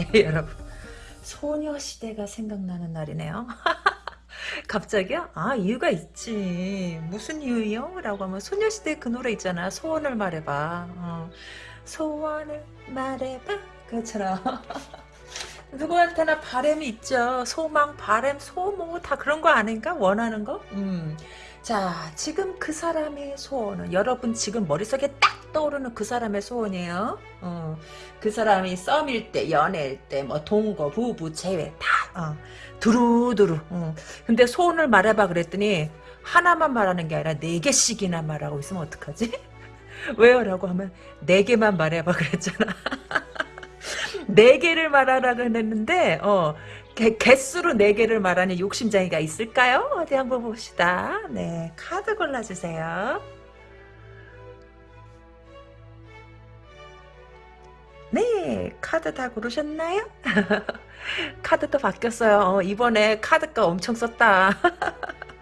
네 여러분 소녀시대가 생각나는 날이네요. 갑자기요? 아 이유가 있지 무슨 이유요? 라고 하면 소녀시대 그 노래 있잖아 소원을 말해봐 어. 소원을 말해봐 그처럼 누구한테나 바램이 있죠 소망 바램 소모 다 그런 거 아닌가 원하는 거? 음. 자 지금 그 사람의 소원은 여러분 지금 머릿속에 딱 떠오르는 그 사람의 소원이에요 어. 그 사람이 썸일 때 연애일 때 뭐 동거 부부 재회 다 어. 두루두루. 어. 근데 소원을 말해봐 그랬더니 하나만 말하는 게 아니라 네 개씩이나 말하고 있으면 어떡하지? 왜요? 라고 하면 네 개만 말해봐 그랬잖아. 네 개를 말하라고 했는데 어 개, 개수로 네 개를 말하는 욕심장이가 있을까요? 어디 한번 봅시다. 네, 카드 골라주세요. 네, 카드 다 고르셨나요? 카드도 바뀌었어요. 어, 이번에 카드가 엄청 썼다.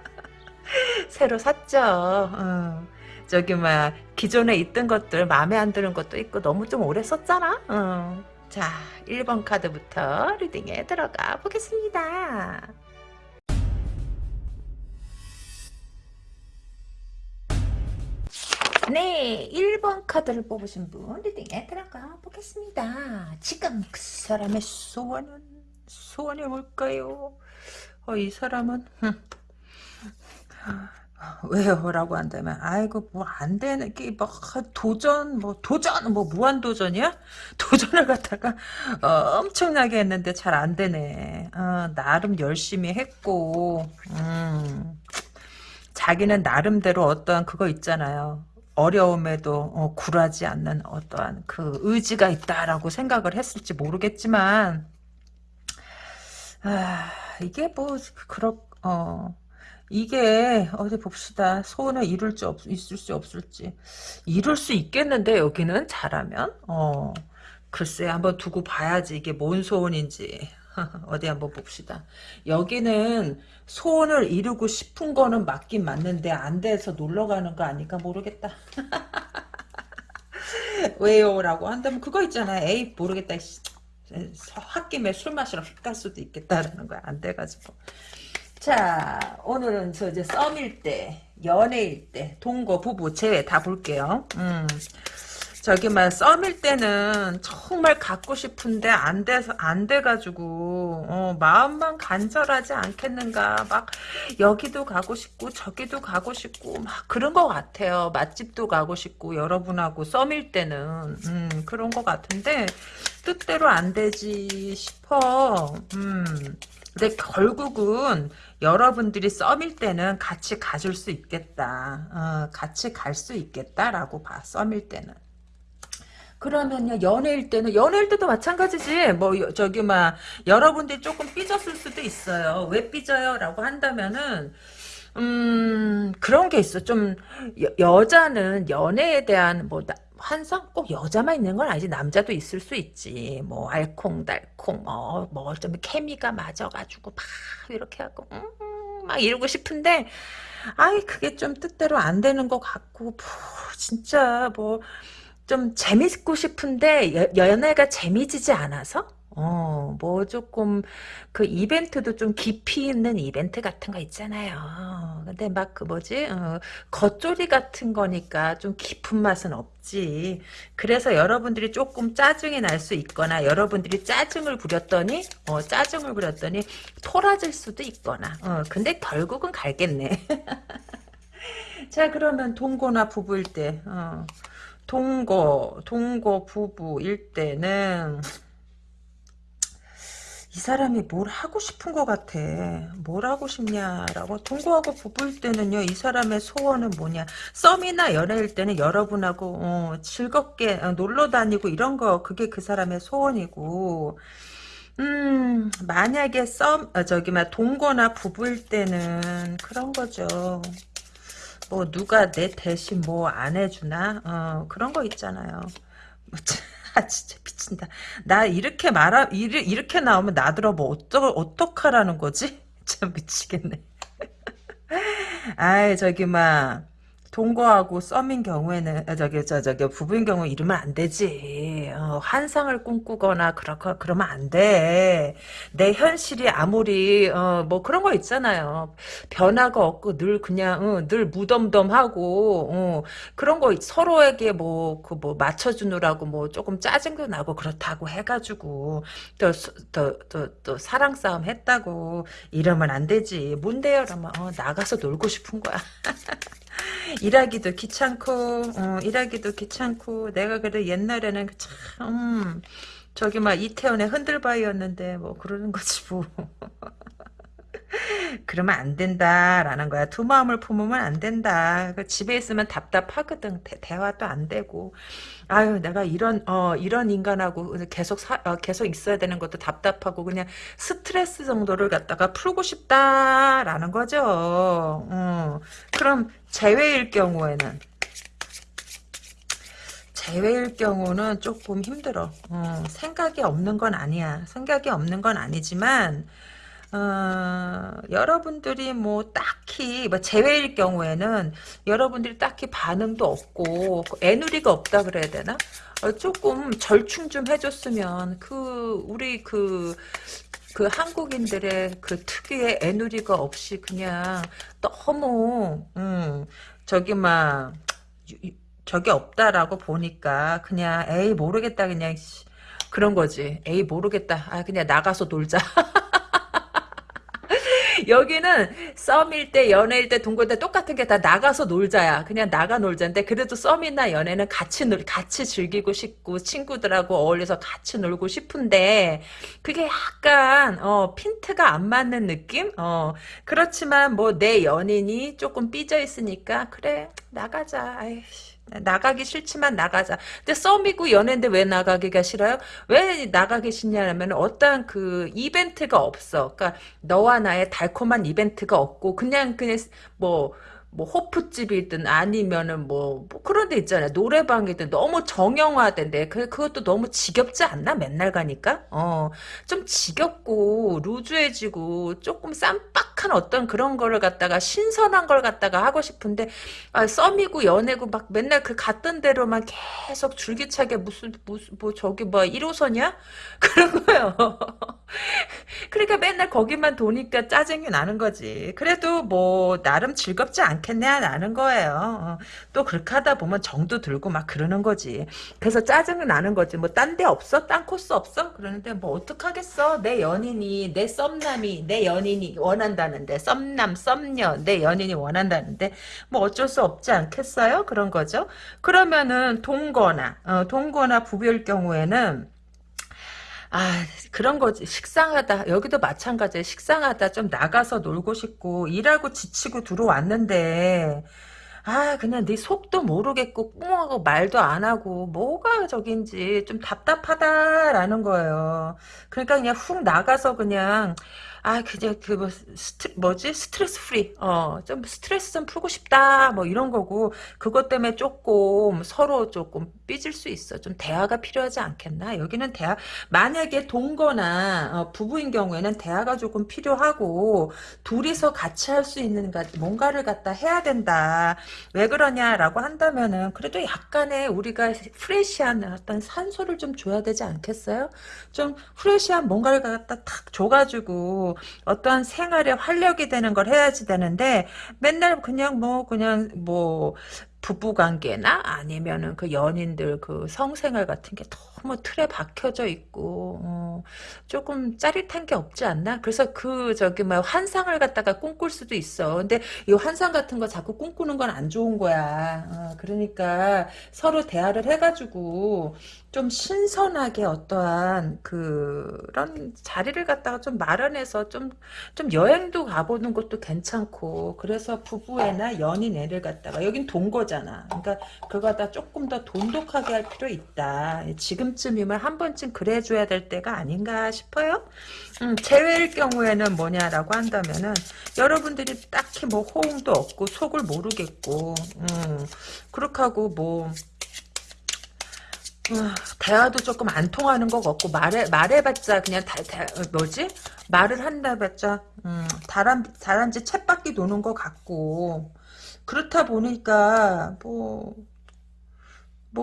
새로 샀죠. 어. 저기 막 기존에 있던 것들 마음에 안 드는 것도 있고 너무 좀 오래 썼잖아. 어. 자, 1번 카드부터 리딩에 들어가 보겠습니다. 네, 1번 카드를 뽑으신 분 리딩에 들어가 보겠습니다. 지금 그 사람의 소원은 소원이 뭘까요? 어, 이 사람은 왜요? 라고 한다면 아이고 뭐 안 되는 게뭐 도전 뭐 도전 뭐 무한 도전이야? 도전을 갖다가 어, 엄청나게 했는데 잘 안 되네. 어, 나름 열심히 했고 음, 자기는 나름대로 어떠한 그거 있잖아요. 어려움에도 어, 굴하지 않는 어떠한 그 의지가 있다라고 생각을 했을지 모르겠지만 아, 이게 뭐 그렇 어 이게 어디 봅시다. 소원을 이룰 수 없, 있을 수 없을지. 이룰 수 있겠는데 여기는 잘하면? 어 글쎄 한번 두고 봐야지 이게 뭔 소원인지 어디 한번 봅시다. 여기는 소원을 이루고 싶은 거는 맞긴 맞는데 안 돼서 놀러 가는 거 아닐까 모르겠다. 왜요? 라고 한다면 그거 있잖아. 에이 모르겠다. 홧김에 술 마시러 갈 수도 있겠다라는 거야. 안 돼가지고. 자 오늘은 저 이제 썸일 때 연애일 때 동거 부부 제외 다 볼게요. 음. 저기만 썸일 때는 정말 갖고 싶은데 안 돼서 안 돼가지고 어, 마음만 간절하지 않겠는가 막 여기도 가고 싶고 저기도 가고 싶고 막 그런 것 같아요 맛집도 가고 싶고 여러분하고 썸일 때는 음, 그런 것 같은데 뜻대로 안 되지 싶어 음. 근데 결국은 여러분들이 썸일 때는 같이 가줄 수 있겠다. 어, 같이 갈 수 있겠다라고 봐. 썸일 때는. 그러면요 연애일 때는 연애일 때도 마찬가지지. 뭐 저기 막 여러분들이 조금 삐졌을 수도 있어요. 왜 삐져요? 라고 한다면은 음 그런 게 있어. 좀 여, 자는 연애에 대한 뭐 환상? 꼭 여자만 있는 건 아니지. 남자도 있을 수 있지. 뭐 알콩달콩 뭐뭐좀 케미가 맞아가지고 막 이렇게 하고 음, 막 이러고 싶은데 아이 그게 좀 뜻대로 안 되는 것 같고 뭐, 진짜 뭐 좀 재밌고 싶은데 여, 연애가 재미지지 않아서 어, 뭐 조금 그 이벤트도 좀 깊이 있는 이벤트 같은 거 있잖아요. 근데 막 그 뭐지 어, 겉조리 같은 거니까 좀 깊은 맛은 없지. 그래서 여러분들이 조금 짜증이 날 수 있거나 여러분들이 짜증을 부렸더니 어, 짜증을 부렸더니 토라질 수도 있거나. 어, 근데 결국은 갈겠네. 자 그러면 동거나 부부일 때 어. 동거, 동거 부부일 때는 이 사람이 뭘 하고 싶은 것 같아. 뭘 하고 싶냐라고. 동거하고 부부일 때는요. 이 사람의 소원은 뭐냐. 썸이나 연애일 때는 여러분하고 어, 즐겁게 어, 놀러 다니고 이런 거 그게 그 사람의 소원이고 음 만약에 썸 어, 저기 막 동거나 부부일 때는 그런 거죠. 뭐 누가 내 대신 뭐 안 해주나 어, 그런 거 있잖아요. 뭐, 아 진짜 미친다. 나 이렇게 말하 이렇게 나오면 나들어 뭐 어떡 어떡하라는 거지? 참 미치겠네. 아이 저기 막 동거하고 썸인 경우에는 아, 저기 저 저기 부부인 경우 이러면 안 되지. 어, 환상을 꿈꾸거나 그렇고 그러면 안 돼. 내 현실이 아무리 어, 뭐 그런 거 있잖아요. 변화가 없고 늘 그냥 어, 늘 무덤덤하고 어, 그런 거 서로에게 뭐그 뭐 맞춰주느라고 뭐 조금 짜증도 나고 그렇다고 해가지고 또또또또 사랑 싸움 했다고 이러면 안 되지. 뭔데요? 그러면 어, 나가서 놀고 싶은 거야. 일하기도 귀찮고 어, 일하기도 귀찮고. 내가 그래 옛날에는 참 음, 저기 막 이태원의 흔들바위였는데 뭐 그러는 거지 뭐 그러면 안 된다라는 거야. 두 마음을 품으면 안 된다. 그 집에 있으면 답답하거든. 대, 화도 안 되고. 아유 내가 이런 어 이런 인간하고 계속 사, 어, 계속 있어야 되는 것도 답답하고 그냥 스트레스 정도를 갖다가 풀고 싶다라는 거죠. 어, 그럼 재회일 경우에는? 재회일 경우는 조금 힘들어. 어, 생각이 없는 건 아니야. 생각이 없는 건 아니지만 어, 여러분들이 뭐 딱히 뭐 제외일 경우에는 여러분들이 딱히 반응도 없고 애누리가 없다 그래야 되나? 어, 조금 절충 좀 해줬으면 그 우리 그그 한국인들의 그 특유의 애누리가 없이 그냥 너무 음 저기 막 저게 없다라고 보니까 그냥 에이 모르겠다 그냥 그런 거지. 에이 모르겠다. 아 그냥 나가서 놀자 여기는 썸일 때 연애일 때 동거일 때 똑같은 게 다 나가서 놀자야. 그냥 나가 놀자인데 그래도 썸이나 연애는 같이 놀 같이 즐기고 싶고 친구들하고 어울려서 같이 놀고 싶은데 그게 약간 어 핀트가 안 맞는 느낌? 어 그렇지만 뭐 내 연인이 조금 삐져 있으니까 그래 나가자. 아이씨. 나가기 싫지만 나가자. 근데 썸이고 연애인데 왜 나가기가 싫어요? 왜 나가기 싫냐면 어떠한 그 이벤트가 없어. 그러니까 너와 나의 달콤한 이벤트가 없고 그냥 그냥 뭐 뭐 호프집이든 아니면은 뭐, 뭐 그런 데 있잖아요. 노래방이든 너무 정형화된데 그 그것도 너무 지겹지 않나? 맨날 가니까. 어. 좀 지겹고 루즈해지고 조금 쌈박한 어떤 그런 거를 갖다가 신선한 걸 갖다가 하고 싶은데 아, 썸이고 연애고 막 맨날 그 갔던 대로만 계속 줄기차게 무슨 무슨 뭐 저기 뭐 1호선이야? 그런 거요. 그러니까 맨날 거기만 도니까 짜증이 나는 거지. 그래도 뭐 나름 즐겁지 않 겠냐 나는 거예요. 어. 또 그렇게 하다 보면 정도 들고 막 그러는 거지. 그래서 짜증이 나는 거지. 뭐 딴 데 없어? 딴 코스 없어? 그러는데 뭐 어떡하겠어. 내 연인이 내 썸남이 내 연인이 원한다는데 썸남 썸녀 내 연인이 원한다는데 뭐 어쩔 수 없지 않겠어요? 그런 거죠. 그러면은 동거나 어, 동거나 부부일 경우에는 아 그런 거지. 식상하다. 여기도 마찬가지야 식상하다. 좀 나가서 놀고 싶고 일하고 지치고 들어왔는데 아 그냥 네 속도 모르겠고 꿍하고 말도 안 하고 뭐가 저긴지 좀 답답하다라는 거예요. 그러니까 그냥 훅 나가서 그냥 아 그냥 그 뭐 스트 뭐지? stress free. 어 좀 스트레스 좀 풀고 싶다. 뭐 이런 거고 그것 때문에 조금 서로 조금 삐질 수 있어. 좀 대화가 필요하지 않겠나? 여기는 대화 만약에 동거나 어, 부부인 경우에는 대화가 조금 필요하고 둘이서 같이 할 수 있는 뭔가를 갖다 해야 된다 왜 그러냐라고 한다면은 그래도 약간의 우리가 fresh한 어떤 산소를 좀 줘야 되지 않겠어요? 좀 프레시한 뭔가를 갖다 탁 줘가지고 어떠한 생활에 활력이 되는 걸 해야지 되는데 맨날 그냥 뭐 그냥 뭐 부부관계나 아니면은 그 연인들 그 성생활 같은 게 너무 틀에 박혀져 있고 어, 조금 짜릿한 게 없지 않나? 그래서 그 저기 뭐 환상을 갖다가 꿈꿀 수도 있어. 근데 이 환상 같은 거 자꾸 꿈꾸는 건 안 좋은 거야. 어, 그러니까 서로 대화를 해가지고 좀 신선하게 어떠한 그런 자리를 갖다가 좀 마련해서 좀, 좀 여행도 가보는 것도 괜찮고, 그래서 부부애나 연인 애를 갖다가, 여긴 동거잖아. 그러니까 그거 다 조금 더 돈독하게 할 필요 있다. 지금쯤이면 한 번쯤 그래줘야 될 때가 아닌가 싶어요. 음, 제외일 경우에는 뭐냐라고 한다면은, 여러분들이 딱히 뭐 호응도 없고, 속을 모르겠고, 음, 그렇게 하고 뭐, 대화도 조금 안 통하는 것 같고 말해 말해봤자 그냥 다, 다 뭐지 말을 한다봤자 음, 다란 다란지 챗바퀴 도는 것 같고 그렇다 보니까 뭐뭐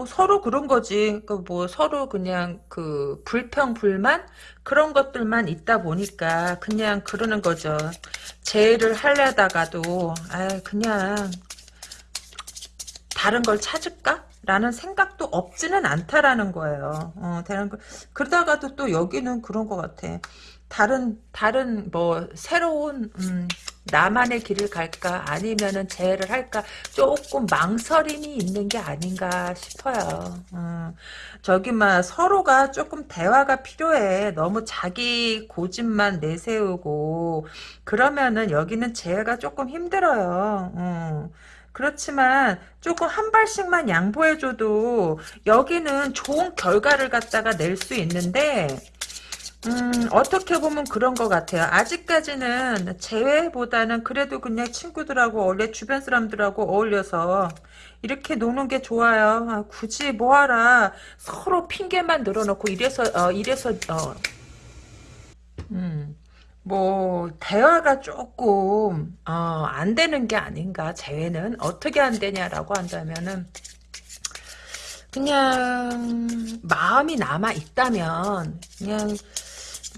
서로 그런 거지. 그뭐 서로 그냥 그 불평 불만 그런 것들만 있다 보니까 그냥 그러는 거죠. 재회를 하려다가도 아 그냥 다른 걸 찾을까? 라는 생각도 없지는 않다라는 거예요. 어, 다른 거 그러다가도 또 여기는 그런 것 같아. 다른 다른 뭐 새로운 음, 나만의 길을 갈까 아니면은 재회를 할까 조금 망설임이 있는 게 아닌가 싶어요. 음, 저기 막 서로가 조금 대화가 필요해. 너무 자기 고집만 내세우고 그러면은 여기는 재회가 조금 힘들어요. 음. 그렇지만 조금 한 발씩만 양보해줘도 여기는 좋은 결과를 갖다가 낼 수 있는데 음, 어떻게 보면 그런 것 같아요. 아직까지는 재회보다는 그래도 그냥 친구들하고 어울려, 주변 사람들하고 어울려서 이렇게 노는 게 좋아요. 아, 굳이 뭐하라. 서로 핑계만 늘어놓고 이래서, 어, 이래서, 어, 음, 뭐, 대화가 조금, 어, 안 되는 게 아닌가, 재회는. 어떻게 안 되냐라고 한다면은, 그냥, 마음이 남아 있다면, 그냥,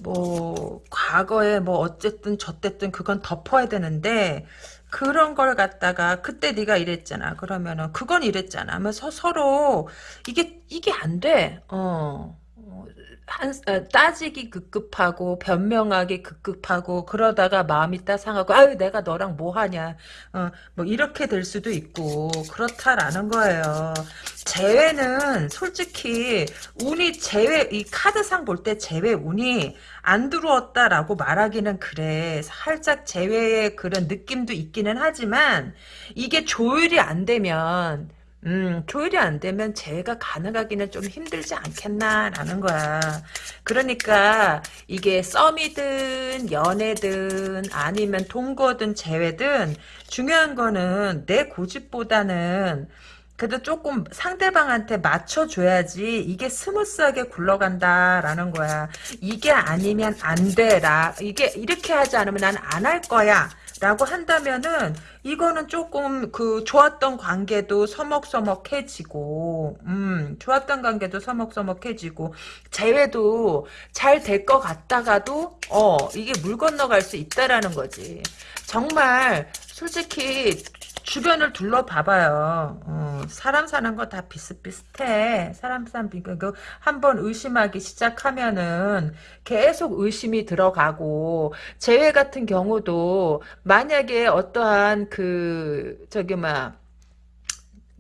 뭐 과거에 뭐 어쨌든 저쨌든 그건 덮어야 되는데 그런 걸 갖다가 그때 네가 이랬잖아 그러면은 그건 이랬잖아 하면서 서로 이게 이게 안 돼. 어. 어, 한 어, 따지기 급급하고 변명하기 급급하고 그러다가 마음이 따상하고 아유 내가 너랑 뭐 하냐 어, 뭐 이렇게 될 수도 있고 그렇다라는 거예요. 재회는 솔직히 운이 재회 이 카드상 볼 때 재회 운이 안 들어왔다라고 말하기는 그래. 살짝 재회의 그런 느낌도 있기는 하지만 이게 조율이 안 되면 음, 조율이 안 되면 재회가 가능하기는 좀 힘들지 않겠나라는 거야. 그러니까 이게 썸이든 연애든 아니면 동거든 재회든 중요한 거는 내 고집보다는 그래도 조금 상대방한테 맞춰줘야지 이게 스무스하게 굴러간다라는 거야. 이게 아니면 안 돼라. 이게 이렇게 하지 않으면 난 안 할 거야. 라고 한다면은 이거는 조금 그 좋았던 관계도 서먹서먹해지고 음 좋았던 관계도 서먹서먹해지고 재회도 잘 될 것 같다가도 어 이게 물 건너갈 수 있다라는 거지. 정말 솔직히 주변을 둘러봐봐요. 어, 사람 사는 거 다 비슷비슷해. 사람 사람 비교 그 한번 의심하기 시작하면은 계속 의심이 들어가고 재회 같은 경우도 만약에 어떠한 그 저기 막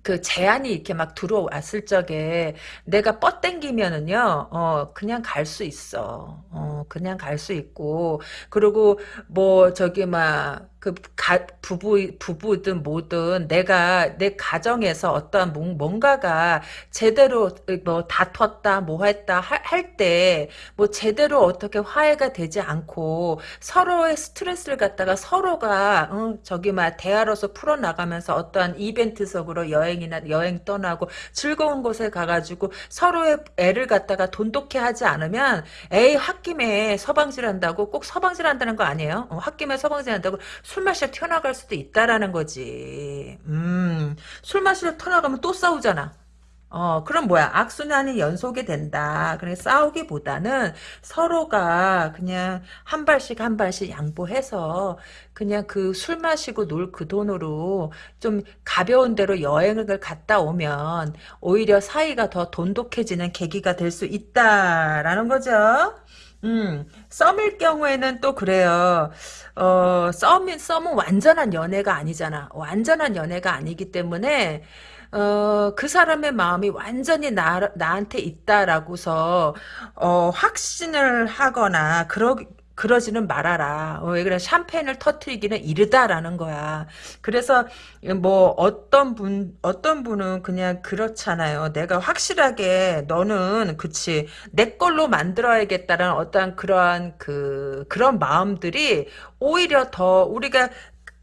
그 제안이 이렇게 막 들어왔을 적에 내가 뻗땡기면은요, 어, 그냥 갈 수 있어. 어, 그냥 갈 수 있고, 그리고 뭐, 저기 막, 그, 가, 부부, 부부든 뭐든 내가 내 가정에서 어떠한 뭔가가 제대로 뭐 다퉜다, 뭐 했다 할 때, 뭐 제대로 어떻게 화해가 되지 않고 서로의 스트레스를 갖다가 서로가, 어, 저기 막 대화로서 풀어 나가면서 어떠한 이벤트적으로 여행이나 여행 떠나고 즐거운 곳에 가가지고 서로의 애를 갖다가 돈독해 하지 않으면 에이, 홧김에 서방질 한다고 꼭 서방질 한다는 거 아니에요? 어, 홧김에 서방질 한다고 술 마시러 튀어나갈 수도 있다라는 거지. 음, 술 마시러 튀어나가면 또 싸우잖아. 어, 그럼 뭐야? 악순환이 연속이 된다. 그래, 싸우기보다는 서로가 그냥 한 발씩 한 발씩 양보해서 그냥 그 술 마시고 놀 그 돈으로 좀 가벼운 데로 여행을 갔다 오면 오히려 사이가 더 돈독해지는 계기가 될 수 있다라는 거죠. 음, 썸일 경우에는 또 그래요. 어, 썸은, 썸은 완전한 연애가 아니잖아. 완전한 연애가 아니기 때문에, 어, 그 사람의 마음이 완전히 나, 나한테 있다라고서, 어, 확신을 하거나, 그러, 그러지는 말아라. 어, 왜 그래? 샴페인을 터트리기는 이르다라는 거야. 그래서 뭐 어떤 분 어떤 분은 그냥 그렇잖아요. 내가 확실하게 너는 그치 내 걸로 만들어야겠다라는 어떠한 그러한 그 그런 마음들이 오히려 더 우리가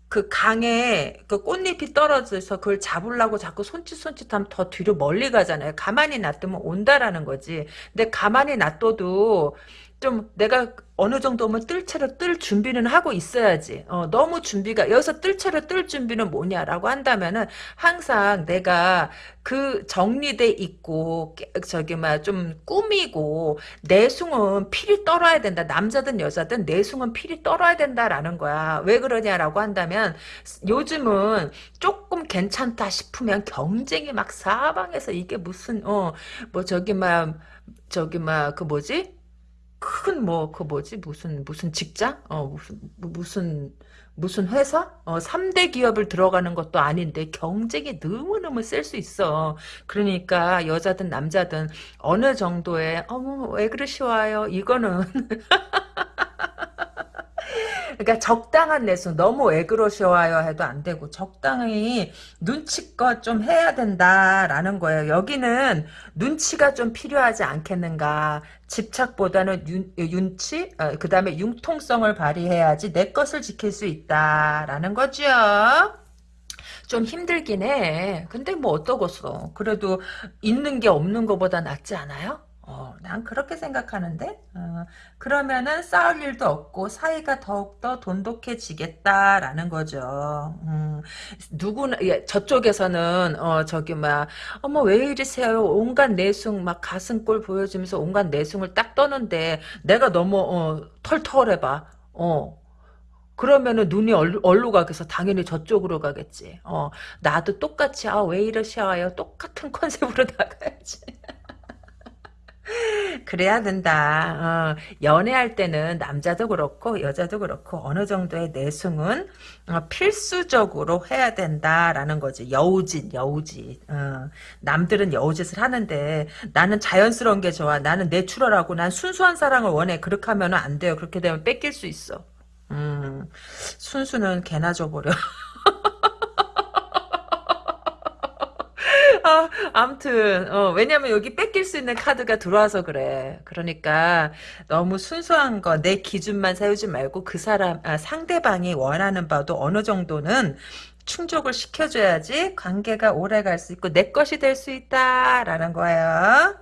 그 강에 그 꽃잎이 떨어져서 그걸 잡으려고 자꾸 손짓손짓하면 더 뒤로 멀리 가잖아요. 가만히 놔두면 온다라는 거지. 근데 가만히 놔둬도 좀 내가 어느 정도면 뜰 채로 뜰 준비는 하고 있어야지. 어, 너무 준비가 여기서 뜰 채로 뜰 준비는 뭐냐라고 한다면은 항상 내가 그 정리돼 있고 저기 막 좀 꾸미고 내숭은 필이 떨어야 된다. 남자든 여자든 내숭은 필이 떨어야 된다라는 거야. 왜 그러냐라고 한다면 요즘은 조금 괜찮다 싶으면 경쟁이 막 사방에서 이게 무슨 어 뭐 저기 막 저기 막 그 뭐지 큰 뭐 그 뭐지? 무슨 무슨 직장? 어 무슨 뭐 무슨 무슨 회사? 어 3대 기업을 들어가는 것도 아닌데 경쟁이 너무너무 셀 수 있어. 그러니까 여자든 남자든 어느 정도의 어머 왜 그러시와요? 이거는 그러니까 적당한 내숭 너무 왜 그러셔요 해도 안 되고 적당히 눈치껏 좀 해야 된다라는 거예요. 여기는 눈치가 좀 필요하지 않겠는가. 집착보다는 윤, 윤치 어, 그 다음에 융통성을 발휘해야지 내 것을 지킬 수 있다라는 거죠. 좀 힘들긴 해. 근데 뭐 어떠겠어. 그래도 있는 게 없는 것보다 낫지 않아요? 어, 난 그렇게 생각하는데 어, 그러면은 싸울 일도 없고 사이가 더욱더 돈독해지겠다라는 거죠. 음, 누구나 예, 저쪽에서는 어, 저기 막 어머 왜 이러세요 온갖 내숭 막 가슴골 보여주면서 온갖 내숭을 딱 떠는데 내가 너무 어, 털털해봐. 어. 그러면은 눈이 얼루, 얼루 가겠어. 당연히 저쪽으로 가겠지. 어, 나도 똑같이, 아, 왜 이러셔요? 똑같은 컨셉으로 나가야지. 그래야 된다. 어, 연애할 때는 남자도 그렇고 여자도 그렇고 어느 정도의 내숭은 어, 필수적으로 해야 된다라는 거지. 여우짓, 여우짓. 어, 남들은 여우짓을 하는데 나는 자연스러운 게 좋아. 나는 내추럴하고 난 순수한 사랑을 원해. 그렇게 하면 안 돼요. 그렇게 되면 뺏길 수 있어. 음, 순수는 개나 줘버려. 아, 암튼, 어, 왜냐면 여기 뺏길 수 있는 카드가 들어와서 그래. 그러니까, 너무 순수한 거, 내 기준만 세우지 말고 그 사람, 아, 상대방이 원하는 바도 어느 정도는 충족을 시켜줘야지 관계가 오래 갈 수 있고 내 것이 될 수 있다라는 거예요.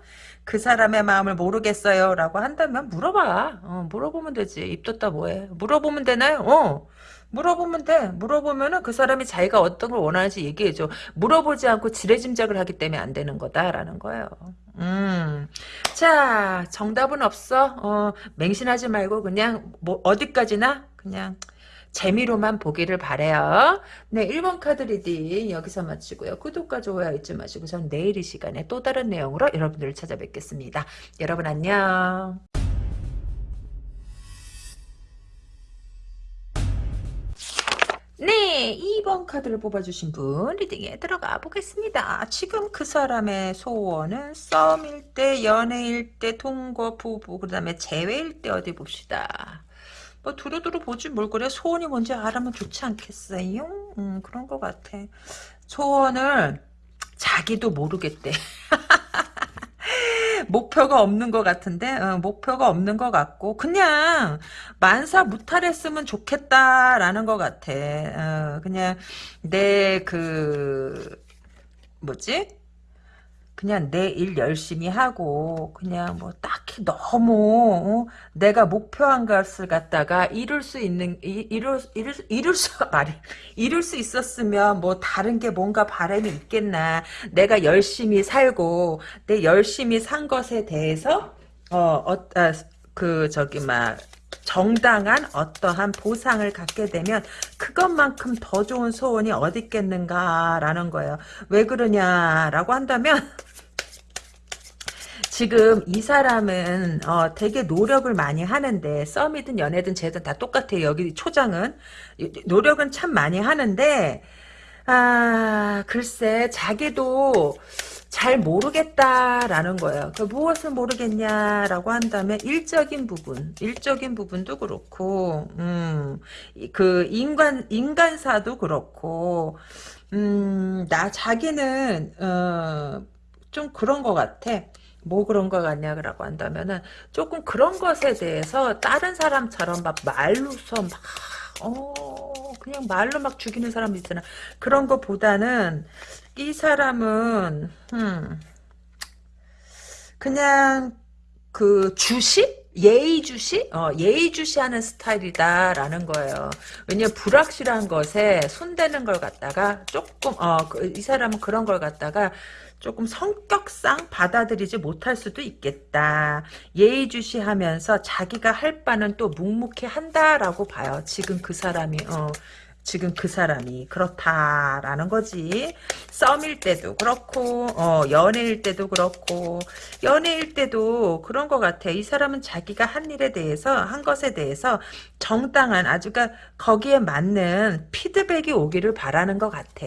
그 사람의 마음을 모르겠어요 라고 한다면 물어봐. 어, 물어보면 되지. 입 떴다 뭐해. 물어보면 되나요? 어. 물어보면 돼. 물어보면은 그 사람이 자기가 어떤 걸 원하는지 얘기해줘. 물어보지 않고 지레짐작을 하기 때문에 안 되는 거다라는 거예요. 음. 자, 정답은 없어. 어, 맹신하지 말고 그냥 뭐 어디까지나 그냥 재미로만 보기를 바래요. 네, 1번 카드 reading 여기서 마치고요. 구독과 좋아요 잊지 마시고 전 내일 이 시간에 또 다른 내용으로 여러분들을 찾아뵙겠습니다. 여러분 안녕. 네, 2번 카드를 뽑아주신 분 리딩에 들어가 보겠습니다. 지금 그 사람의 소원은 썸일 때, 연애일 때, 동거, 부부, 그 다음에 재회일 때 어디 봅시다. 뭐 두루두루 보지 뭘 그래 소원이 뭔지 알아면 좋지 않겠어요? 음, 그런 것 같아. 소원을 자기도 모르겠대. 목표가 없는 것 같은데 어, 목표가 없는 것 같고 그냥 만사 무탈했으면 좋겠다라는 것 같아. 어, 그냥 내 그 뭐지? 그냥 내 일 열심히 하고 그냥 뭐 딱 히 너무 어? 내가 목표한 것을 갖다가 이룰 수 있는 이, 이룰 이룰 이룰 수 말이 이룰 수 있었으면 뭐 다른 게 뭔가 바람이 있겠나 내가 열심히 살고 내 열심히 산 것에 대해서 어그 어, 아, 그 저기 막 정당한 어떠한 보상을 갖게 되면 그것만큼 더 좋은 소원이 어디 있겠는가라는 거예요. 왜 그러냐라고 한다면 지금 이 사람은 어, 되게 노력을 많이 하는데 썸이든 연애든 쟤든 다 똑같아요. 여기 초장은 노력은 참 많이 하는데 아 글쎄 자기도 잘 모르겠다라는 거예요. 그 무엇을 모르겠냐라고 한다면 일적인 부분, 일적인 부분도 그렇고, 음, 그 인간 인간사도 그렇고, 음, 나 자기는 어, 좀 그런 것 같아. 뭐 그런 거 같냐라고 한다면은 조금 그런 것에 대해서 다른 사람처럼 막 말로서 막 어, 그냥 말로 막 죽이는 사람 있잖아. 그런 것보다는 이 사람은 음, 그냥 그 주식 예의주시? 어, 예의주시하는 스타일이다라는 거예요. 왜냐면 불확실한 것에 손대는 걸 갖다가 조금 어, 그, 이 사람은 그런 걸 갖다가 조금 성격상 받아들이지 못할 수도 있겠다. 예의주시하면서 자기가 할 바는 또 묵묵히 한다라고 봐요. 지금 그 사람이 어, 지금 그 사람이 그렇다라는 거지. 썸일 때도 그렇고 어, 연애일 때도 그렇고 연애일 때도 그런 것 같아. 이 사람은 자기가 한 일에 대해서 한 것에 대해서 정당한 아주 가 거기에 맞는 피드백이 오기를 바라는 것 같아.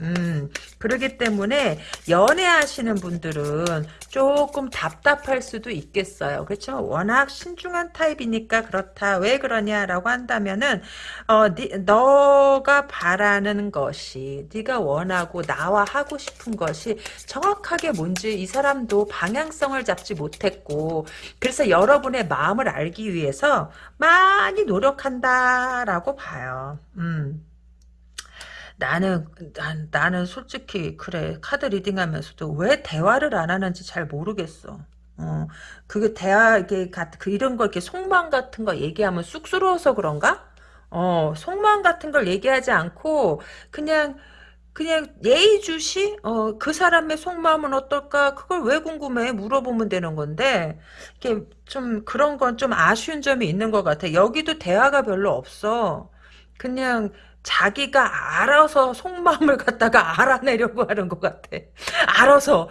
음 그러기 때문에 연애하시는 분들은 조금 답답할 수도 있겠어요. 그렇죠? 워낙 신중한 타입이니까 그렇다. 왜 그러냐라고 한다면은 어, 니, 너가 바라는 것이 네가 원하고 나와 하고 싶은 것이 정확하게 뭔지 이 사람도 방향성을 잡지 못했고 그래서 여러분의 마음을 알기 위해서 많이 노력한다라고 봐요. 음. 나는 난, 나는 솔직히 그래 카드 리딩하면서도 왜 대화를 안 하는지 잘 모르겠어. 어 그게 대화 이게 그 이런 거 이렇게 속마음 같은 거 얘기하면 쑥스러워서 그런가? 어 속마음 같은 걸 얘기하지 않고 그냥 그냥 예의주시? 어 그 사람의 속마음은 어떨까? 그걸 왜 궁금해? 물어보면 되는 건데 이게 좀 그런 건 좀 아쉬운 점이 있는 것 같아. 여기도 대화가 별로 없어. 그냥 자기가 알아서 속마음을 갖다가 알아내려고 하는 것 같아. 알아서.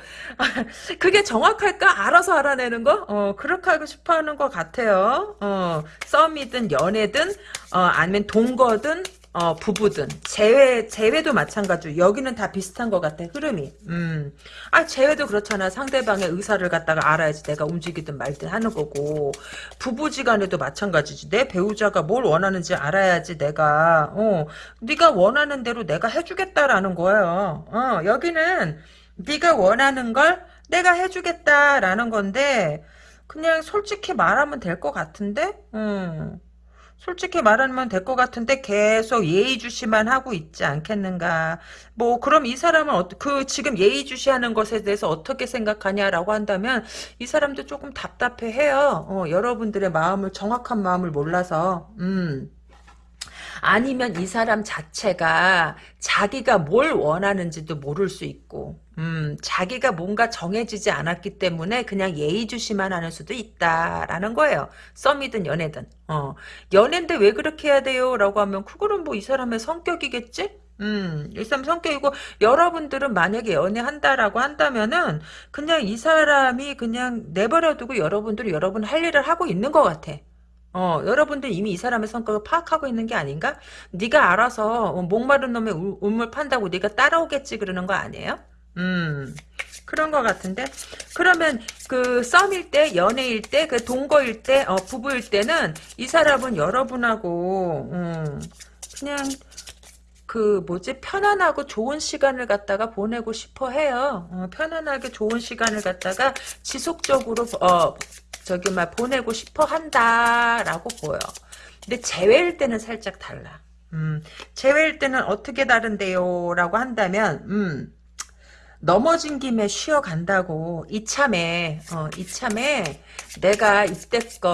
그게 정확할까? 알아서 알아내는 거? 어, 그렇게 하고 싶어 하는 것 같아요. 어, 썸이든 연애든, 어, 아니면 동거든, 어, 부부든. 재회 재회도 마찬가지 여기는 다 비슷한 것 같아 흐름이. 음. 아 재회도 그렇잖아. 상대방의 의사를 갖다가 알아야지 내가 움직이든 말든 하는 거고. 부부지간에도 마찬가지지. 내 배우자가 뭘 원하는지 알아야지 내가 어 네가 원하는 대로 내가 해주겠다라는 거예요 어 여기는 네가 원하는 걸 내가 해주겠다라는 건데 그냥 솔직히 말하면 될 것 같은데? 음. 솔직히 말하면 될 것 같은데 계속 예의주시만 하고 있지 않겠는가. 뭐 그럼 이 사람은 어, 그 지금 예의주시하는 것에 대해서 어떻게 생각하냐라고 한다면 이 사람도 조금 답답해해요. 어, 여러분들의 마음을 정확한 마음을 몰라서. 음. 아니면 이 사람 자체가 자기가 뭘 원하는지도 모를 수 있고 음, 자기가 뭔가 정해지지 않았기 때문에 그냥 예의주시만 하는 수도 있다라는 거예요. 썸이든 연애든. 어, 연애인데 왜 그렇게 해야 돼요? 라고 하면 그거는 뭐 이 사람의 성격이겠지? 음, 이 사람 성격이고 여러분들은 만약에 연애한다라고 한다면은 그냥 이 사람이 그냥 내버려두고 여러분들이 여러분 할 일을 하고 있는 것 같아. 어, 여러분들 이미 이 사람의 성격을 파악하고 있는 게 아닌가? 네가 알아서 어, 목마른 놈의 울, 물 판다고 네가 따라오겠지 그러는 거 아니에요? 음, 그런 것 같은데? 그러면 그 썸일 때, 연애일 때, 그 동거일 때, 어, 부부일 때는 이 사람은 여러분하고, 음, 그냥 그 뭐지 편안하고 좋은 시간을 갖다가 보내고 싶어 해요. 어, 편안하게 좋은 시간을 갖다가 지속적으로 어, 저기 막 보내고 싶어 한다라고 보여. 근데 재회일 때는 살짝 달라. 음, 재회일 때는 어떻게 다른데요? 라고 한다면, 음, 넘어진 김에 쉬어간다고 이참에 어, 이참에 내가 이때껏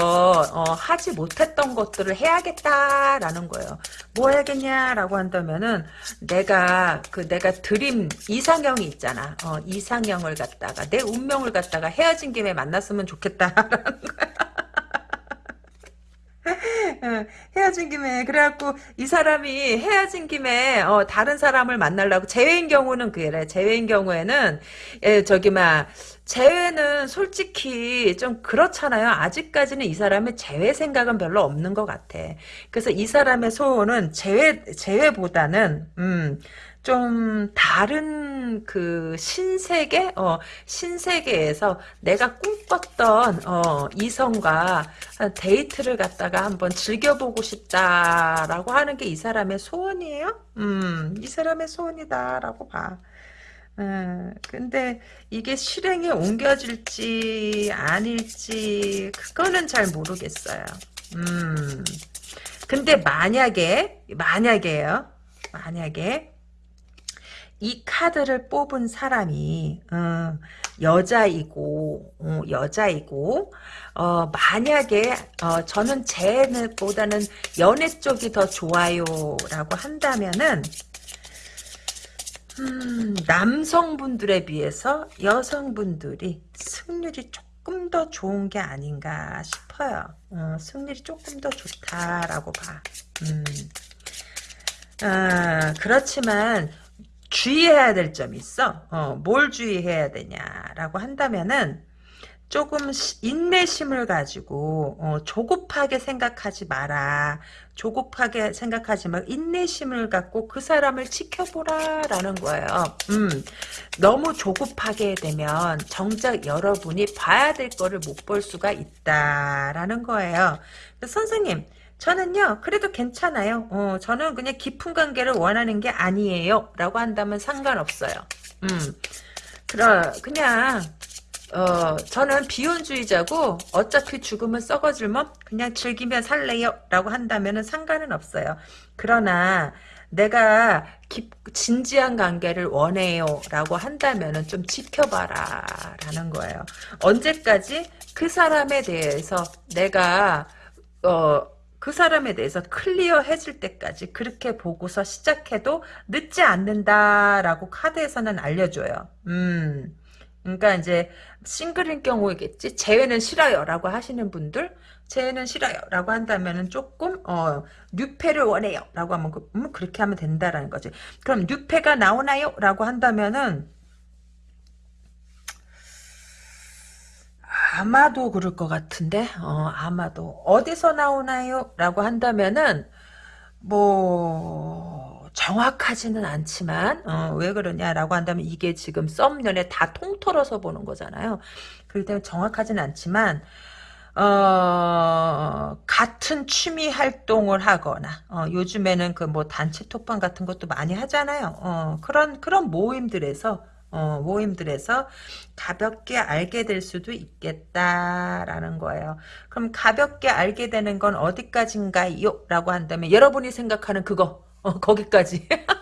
어, 하지 못했던 것들을 해야겠다라는 거예요. 뭐 해야겠냐라고 한다면은 내가 그 내가 드림 이상형이 있잖아. 어, 이상형을 갖다가 내 운명을 갖다가 헤어진 김에 만났으면 좋겠다라는 거야. 헤어진 김에. 그래갖고 이 사람이 헤어진 김에 어, 다른 사람을 만나려고 재회인 경우는 그래. 재회인 경우에는 예, 저기 막 재회는 솔직히 좀 그렇잖아요. 아직까지는 이 사람의 재회 생각은 별로 없는 것 같아. 그래서 이 사람의 소원은 재회 재회보다는 음 좀 다른 그 신세계 어 신세계에서 내가 꿈꿨던 어 이성과 데이트를 갖다가 한번 즐겨보고 싶다라고 하는 게 이 사람의 소원이에요. 음, 이 사람의 소원이다라고 봐. 음, 근데 이게 실행에 옮겨질지 아닐지 그거는 잘 모르겠어요. 음, 근데 만약에 만약에요. 만약에 이 카드를 뽑은 사람이 어, 여자이고 어, 여자이고 어, 만약에 어, 저는 쟤보다는 연애 쪽이 더 좋아요라고 한다면은 음, 남성분들에 비해서 여성분들이 승률이 조금 더 좋은 게 아닌가 싶어요. 어, 승률이 조금 더 좋다라고 봐. 음. 아, 그렇지만 주의해야 될 점이 있어. 어, 뭘 주의해야 되냐라고 한다면은 조금 인내심을 가지고 어, 조급하게 생각하지 마라. 조급하게 생각하지 말고 인내심을 갖고 그 사람을 지켜보라라는 거예요. 음, 너무 조급하게 되면 정작 여러분이 봐야 될 거를 못 볼 수가 있다라는 거예요. 선생님, 저는요, 그래도 괜찮아요. 어, 저는 그냥 깊은 관계를 원하는 게 아니에요. 라고 한다면 상관없어요. 음, 그러, 그냥, 어, 저는 비혼주의자고, 어차피 죽으면 썩어질 몸? 그냥 즐기면 살래요. 라고 한다면 상관은 없어요. 그러나, 내가 깊, 진지한 관계를 원해요. 라고 한다면 좀 지켜봐라. 라는 거예요. 언제까지 그 사람에 대해서 내가, 어, 그 사람에 대해서 클리어해질 때까지 그렇게 보고서 시작해도 늦지 않는다라고 카드에서는 알려줘요. 음. 그러니까 이제 싱글인 경우이겠지. 재회는 싫어요라고 하시는 분들 재회는 싫어요라고 한다면은 조금 어 뉴페를 원해요라고 하면 그, 음, 그렇게 하면 된다라는 거지. 그럼 뉴페가 나오나요라고 한다면은 아마도 그럴 것 같은데 어 아마도 어디서 나오나요? 라고 한다면은 뭐 정확하지는 않지만 어, 왜 그러냐라고 한다면 이게 지금 썸년에 다 통틀어서 보는 거잖아요. 그렇기 때문에 정확하지는 않지만 어, 같은 취미 활동을 하거나, 어, 요즘에는 그 뭐 단체 톡방 같은 것도 많이 하잖아요. 어, 그런, 그런 모임들에서, 어, 모임들에서 가볍게 알게 될 수도 있겠다라는 거예요. 그럼 가볍게 알게 되는 건 어디까지인가요? 라고 한다면 여러분이 생각하는 그거 어, 거기까지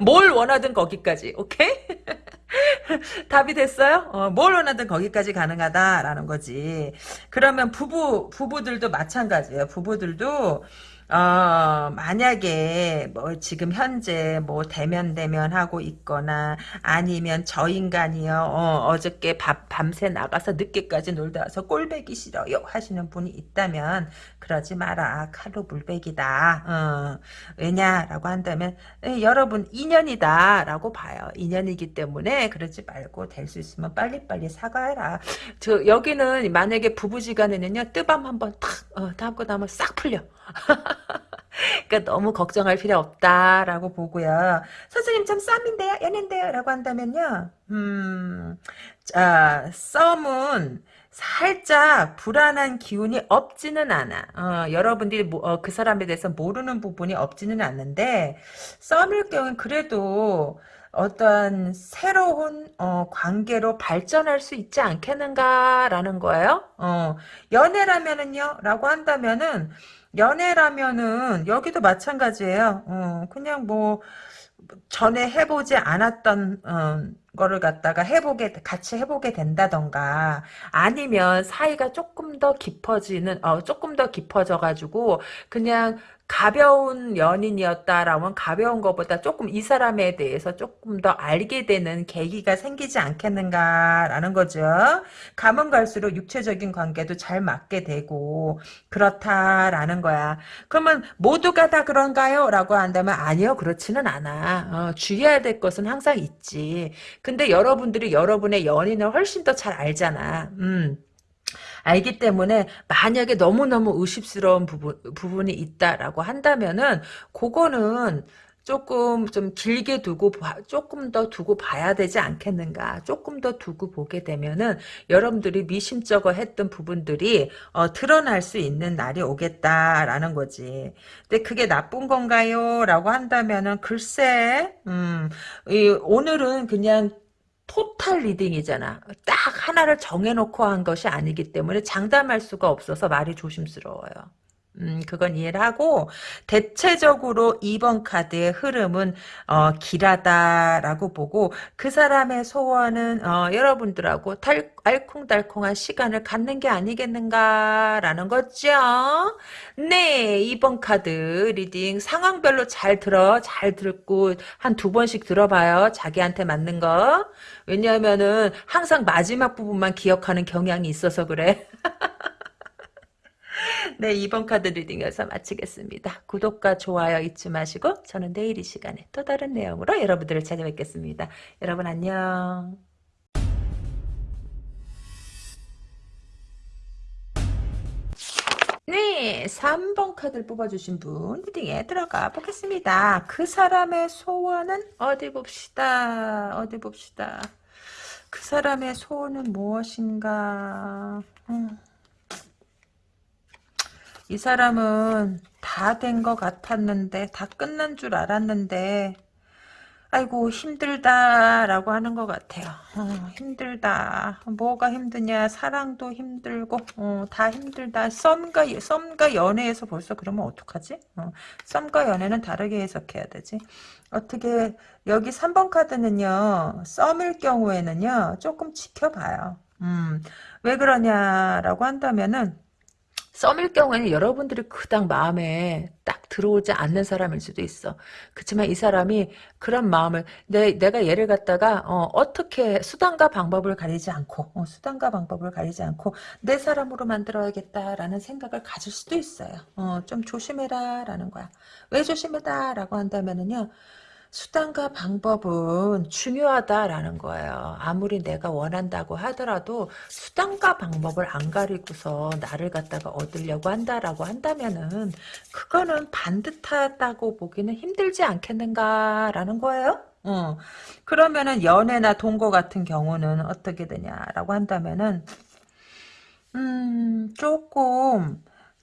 뭘 원하든 거기까지 오케이? 답이 됐어요? 어, 뭘 원하든 거기까지 가능하다라는 거지. 그러면 부부 부부들도 마찬가지예요. 부부들도 어, 만약에 뭐 지금 현재 뭐 대면 대면 하고 있거나 아니면 저 인간이요. 어, 저께 밤새 나가서 늦게까지 놀다 와서 꼴배기 싫어요 하시는 분이 있다면 그러지 마라. 칼로 물배기다. 어, 왜냐라고 한다면 에, 여러분 인연이다 라고 봐요. 인연이기 때문에 그러지 말고 될 수 있으면 빨리빨리 사과해라. 저 여기는 만약에 부부지간에는요 뜨밤 한번 탁 어, 담고 나면 싹 풀려 그러니까 너무 걱정할 필요 없다라고 보고요. 선생님 참 썸인데요, 연인데요 라고 한다면요. 음, 자 썸은 살짝 불안한 기운이 없지는 않아. 어, 여러분들이 뭐, 어, 그 사람에 대해서 모르는 부분이 없지는 않는데 썸일 경우는 그래도 어떤 새로운 어, 관계로 발전할 수 있지 않겠는가라는 거예요. 어, 연애라면은요, 라고 한다면은 연애라면은 여기도 마찬가지예요. 어, 그냥 뭐 전에 해보지 않았던 어, 거를 갖다가 해보게 같이 해보게 된다던가 아니면 사이가 조금 더 깊어지는 어 조금 더 깊어져 가지고 그냥 가벼운 연인이었다라면 가벼운 것보다 조금 이 사람에 대해서 조금 더 알게 되는 계기가 생기지 않겠는가라는 거죠. 가면 갈수록 육체적인 관계도 잘 맞게 되고 그렇다라는 거야. 그러면 모두가 다 그런가요? 라고 한다면 아니요 그렇지는 않아. 어, 주의해야 될 것은 항상 있지. 근데 여러분들이 여러분의 연인을 훨씬 더 잘 알잖아. 음. 알기 때문에 만약에 너무너무 의심스러운 부분, 부분이 있다라고 한다면은 그거는 조금 좀 길게 두고 조금 더 두고 봐야 되지 않겠는가? 조금 더 두고 보게 되면은 여러분들이 미심쩍어 했던 부분들이 어, 드러날 수 있는 날이 오겠다라는 거지. 근데 그게 나쁜 건가요? 라고 한다면은 글쎄 음, 이, 오늘은 그냥 total reading이잖아. 딱 하나를 정해놓고 한 것이 아니기 때문에 장담할 수가 없어서 말이 조심스러워요. 음, 그건 이해를 하고, 대체적으로 2번 카드의 흐름은, 어, 길하다라고 보고, 그 사람의 소원은, 어, 여러분들하고 달, 알콩달콩한 시간을 갖는 게 아니겠는가라는 거죠. 네, 2번 카드 reading 상황별로 잘 들어, 잘 듣고, 한 두 번씩 들어봐요. 자기한테 맞는 거. 왜냐하면은, 항상 마지막 부분만 기억하는 경향이 있어서 그래. 네, 2번 카드 리딩에서 마치겠습니다. 구독과 좋아요 잊지 마시고 저는 내일 이 시간에 또 다른 내용으로 여러분들을 찾아뵙겠습니다. 여러분 안녕. 네, 3번 카드를 뽑아주신 분 리딩에 들어가 보겠습니다. 그 사람의 소원은 어디 봅시다. 어디 봅시다. 그 사람의 소원은 무엇인가? 음. 이 사람은 다 된 것 같았는데 다 끝난 줄 알았는데 아이고 힘들다라고 하는 것 같아요. 어, 힘들다. 뭐가 힘드냐? 사랑도 힘들고 어, 다 힘들다. 썸과 썸과 연애에서 벌써 그러면 어떡하지? 어, 썸과 연애는 다르게 해석해야 되지. 어떻게 여기 3번 카드는요. 썸일 경우에는요. 조금 지켜봐요. 음, 왜 그러냐라고 한다면은 썸일 경우에는 여러분들이 그닥 마음에 딱 들어오지 않는 사람일 수도 있어. 그렇지만 이 사람이 그런 마음을 내, 내가 얘를 갖다가 어, 떻게 수단과 방법을 가리지 않고 어, 수단과 방법을 가리지 않고 내 사람으로 만들어야겠다라는 생각을 가질 수도 있어요. 어, 좀 조심해라 라는 거야. 왜 조심해라 라고 한다면은요. 수단과 방법은 중요하다라는 거예요. 아무리 내가 원한다고 하더라도 수단과 방법을 안 가리고서 나를 갖다가 얻으려고 한다라고 한다면은 그거는 반듯하다고 보기는 힘들지 않겠는가라는 거예요. 어. 그러면은 연애나 동거 같은 경우는 어떻게 되냐라고 한다면은 음 조금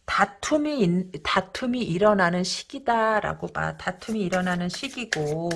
다툼이 다툼이 일어나는 시기다라고 봐. 다툼이 일어나는 시기고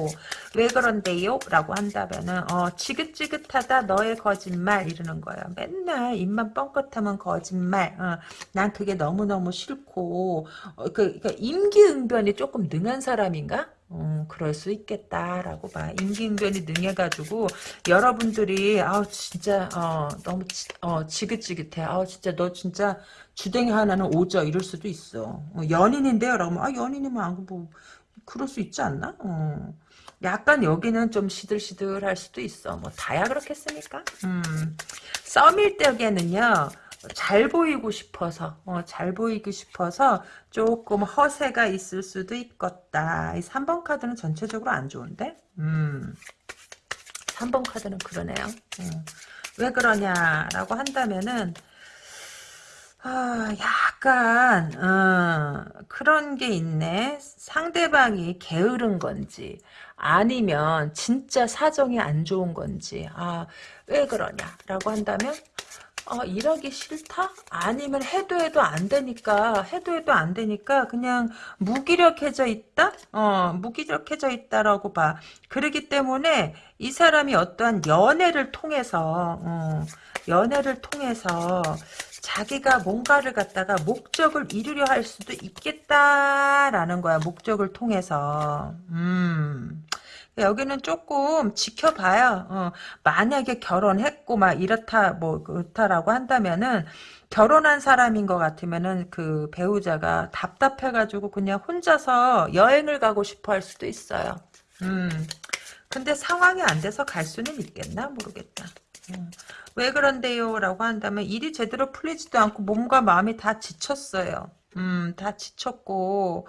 왜 그런데요? 라고 한다면은 어, 지긋지긋하다 너의 거짓말 이러는 거야. 맨날 입만 뻥끗하면 거짓말. 어, 난 그게 너무너무 싫고 어, 그, 그 임기응변이 조금 능한 사람인가? 음, 그럴 수 있겠다라고 봐. 임기응변이 능해가지고 여러분들이 아우 진짜 어, 너무 지, 어, 지긋지긋해. 아우 진짜 너 진짜 주댕이 하나는 오죠 이럴 수도 있어. 어, 연인인데요. 라고 아 연인이면 안뭐 그럴 수 있지 않나? 어. 약간 여기는 좀 시들시들할 수도 있어. 뭐 다야 그렇겠습니까? 음. 썸일 때에는요. 잘 보이고 싶어서 어, 잘 보이고 싶어서 조금 허세가 있을 수도 있겠다. 이 3번 카드는 전체적으로 안 좋은데? 음. 3번 카드는 그러네요. 음. 왜 그러냐라고 한다면은 아, 약간 어, 그런 게 있네. 상대방이 게으른 건지 아니면 진짜 사정이 안 좋은 건지 아, 왜 그러냐라고 한다면 어, 일하기 싫다? 아니면 해도 해도 안 되니까 해도 해도 안 되니까 그냥 무기력해져 있다? 어, 무기력해져 있다라고 봐. 그러기 때문에 이 사람이 어떠한 연애를 통해서 어, 연애를 통해서 자기가 뭔가를 갖다가 목적을 이루려 할 수도 있겠다라는 거야. 목적을 통해서. 음. 여기는 조금 지켜봐요. 어, 만약에 결혼했고 막 이렇다 뭐 그렇다라고 한다면은 결혼한 사람인 것 같으면은 그 배우자가 답답해가지고 그냥 혼자서 여행을 가고 싶어 할 수도 있어요. 음. 근데 상황이 안 돼서 갈 수는 있겠나 모르겠다. 음. 왜 그런데요? 라고 한다면 일이 제대로 풀리지도 않고 몸과 마음이 다 지쳤어요. 음, 다 지쳤고,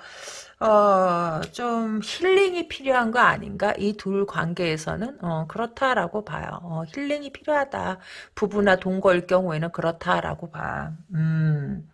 어, 좀 힐링이 필요한 거 아닌가? 이 둘 관계에서는, 어, 그렇다라고 봐요. 어, 힐링이 필요하다. 부부나 동거일 경우에는 그렇다라고 봐. 음.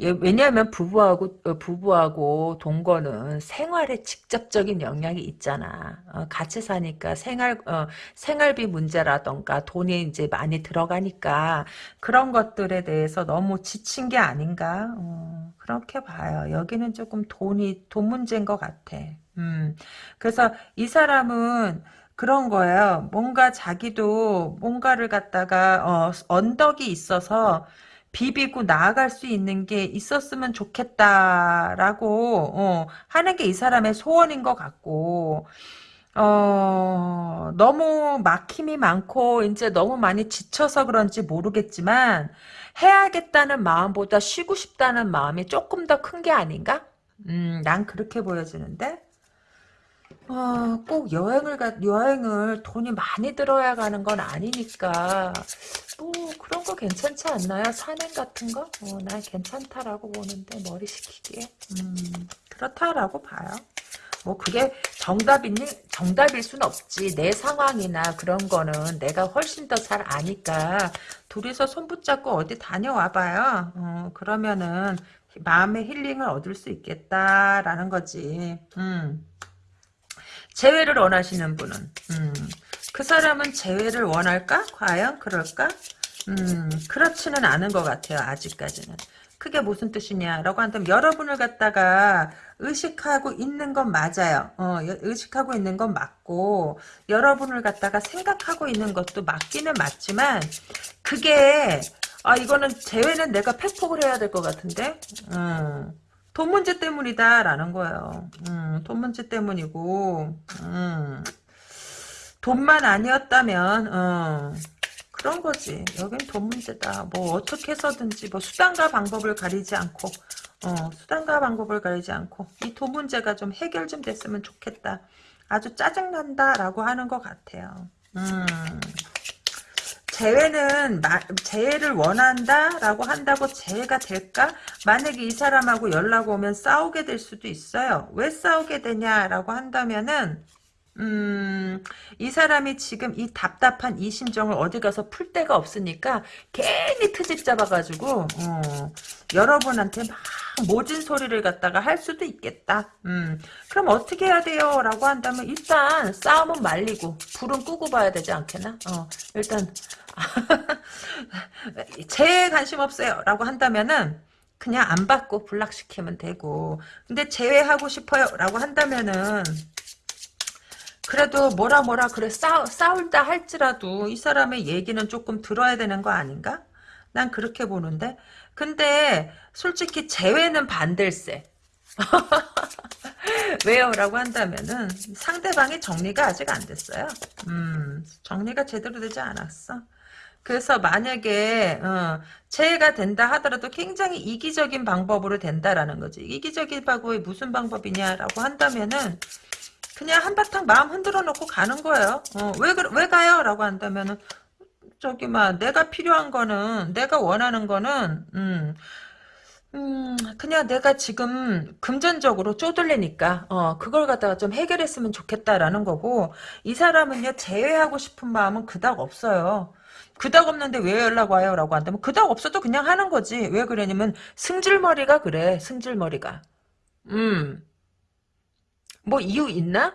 예, 왜냐하면 부부하고 어, 부부하고 동거는 생활에 직접적인 영향이 있잖아. 어, 같이 사니까 생활 어, 생활비 문제라던가 돈이 이제 많이 들어가니까 그런 것들에 대해서 너무 지친 게 아닌가. 어, 그렇게 봐요. 여기는 조금 돈이 돈 문제인 것 같아. 음, 그래서 이 사람은 그런 거예요. 뭔가 자기도 뭔가를 갖다가 어, 언덕이 있어서 비비고 나아갈 수 있는 게 있었으면 좋겠다라고 어, 하는 게 이 사람의 소원인 것 같고 어, 너무 막힘이 많고 이제 너무 많이 지쳐서 그런지 모르겠지만 해야겠다는 마음보다 쉬고 싶다는 마음이 조금 더 큰 게 아닌가? 음, 난 그렇게 보여지는데 어, 꼭 여행을 가, 여행을 돈이 많이 들어야 가는 건 아니니까, 뭐, 그런 거 괜찮지 않나요? 산행 같은 거? 어, 난 괜찮다라고 보는데, 머리 식히기에. 음, 그렇다라고 봐요. 뭐, 그게 정답이니, 정답일 순 없지. 내 상황이나 그런 거는 내가 훨씬 더 잘 아니까, 둘이서 손 붙잡고 어디 다녀와 봐요. 어, 그러면은, 마음의 힐링을 얻을 수 있겠다라는 거지. 음. 재회를 원하시는 분은 음, 그 사람은 재회를 원할까? 과연 그럴까? 음, 그렇지는 않은 것 같아요. 아직까지는. 그게 무슨 뜻이냐라고 한다면 여러분을 갖다가 의식하고 있는 건 맞아요. 어, 의식하고 있는 건 맞고 여러분을 갖다가 생각하고 있는 것도 맞기는 맞지만 그게 아 이거는 재회는 내가 팩폭을 해야 될 것 같은데 음. 돈 문제 때문이다라는 거예요. 음, 돈 문제 때문이고 음, 돈만 아니었다면 어, 그런 거지. 여긴 돈 문제다. 뭐 어떻게 해서든지 뭐 수단과 방법을 가리지 않고 어, 수단과 방법을 가리지 않고 이 돈 문제가 좀 해결 좀 됐으면 좋겠다. 아주 짜증난다라고 하는 것 같아요. 음. 재회는 마, 재회를 원한다라고 한다고 재회가 될까? 만약에 이 사람하고 연락 오면 싸우게 될 수도 있어요. 왜 싸우게 되냐라고 한다면은 음, 이 사람이 지금 이 답답한 이 심정을 어디 가서 풀 데가 없으니까 괜히 트집 잡아가지고 어, 여러분한테 막 모진 소리를 갖다가 할 수도 있겠다. 음, 그럼 어떻게 해야 돼요? 라고 한다면 일단 싸움은 말리고 불은 끄고 봐야 되지 않겠나? 어, 일단 제 관심 없어요. 라고 한다면은 그냥 안 받고 불락시키면 되고 근데 제외하고 싶어요. 라고 한다면은 그래도 뭐라 뭐라 그래 싸, 싸울다 할지라도 이 사람의 얘기는 조금 들어야 되는 거 아닌가? 난 그렇게 보는데 근데 솔직히 재회는 반댈세 왜요? 라고 한다면은 상대방이 정리가 아직 안 됐어요 음 정리가 제대로 되지 않았어 그래서 만약에 어, 재해가 된다 하더라도 굉장히 이기적인 방법으로 된다라는 거지. 이기적인 방법이 무슨 방법이냐라고 한다면은 그냥 한바탕 마음 흔들어 놓고 가는 거예요. 어, 왜, 왜 가요? 라고 한다면은 저기 막 내가 필요한 거는 내가 원하는 거는 음, 음, 그냥 내가 지금 금전적으로 쪼들리니까, 어, 그걸 갖다가 좀 해결했으면 좋겠다라는 거고, 이 사람은요, 제외하고 싶은 마음은 그닥 없어요. 그닥 없는데 왜 연락 와요? 라고 한다면 그닥 없어도 그냥 하는 거지. 왜 그러냐면 승질머리가 그래. 승질머리가. 음. 뭐 이유 있나?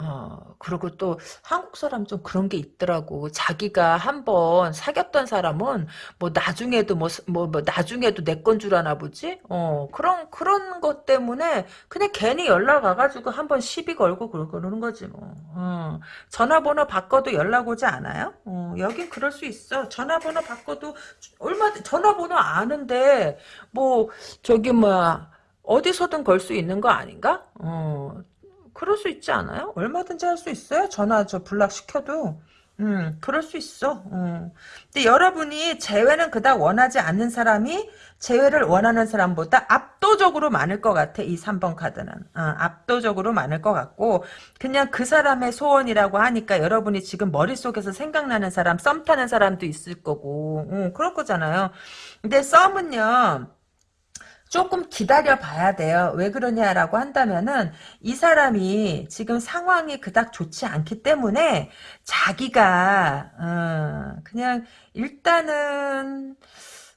어, 그리고 또 한국 사람 좀 그런 게 있더라고. 자기가 한번 사귀었던 사람은 뭐 나중에도 뭐, 뭐, 뭐 나중에도 내 건 줄 아나 보지? 어, 그런, 그런 것 때문에 그냥 괜히 연락 와가지고 한번 시비 걸고 그러는 거지 뭐. 어, 전화번호 바꿔도 연락 오지 않아요? 어, 여긴 그럴 수 있어. 전화번호 바꿔도 얼마, 전화번호 아는데 뭐, 저기 뭐, 어디서든 걸 수 있는 거 아닌가? 어, 그럴 수 있지 않아요? 얼마든지 할 수 있어요. 전화 저 불락시켜도. 음, 그럴 수 있어. 음. 근데 여러분이 재회는 그닥 원하지 않는 사람이 재회를 원하는 사람보다 압도적으로 많을 것 같아. 이 3번 카드는. 어, 압도적으로 많을 것 같고 그냥 그 사람의 소원이라고 하니까 여러분이 지금 머릿속에서 생각나는 사람, 썸 타는 사람도 있을 거고 음, 그럴 거잖아요. 근데 썸은요. 조금 기다려 봐야 돼요. 왜 그러냐라고 한다면은 이 사람이 지금 상황이 그닥 좋지 않기 때문에 자기가 어, 그냥 일단은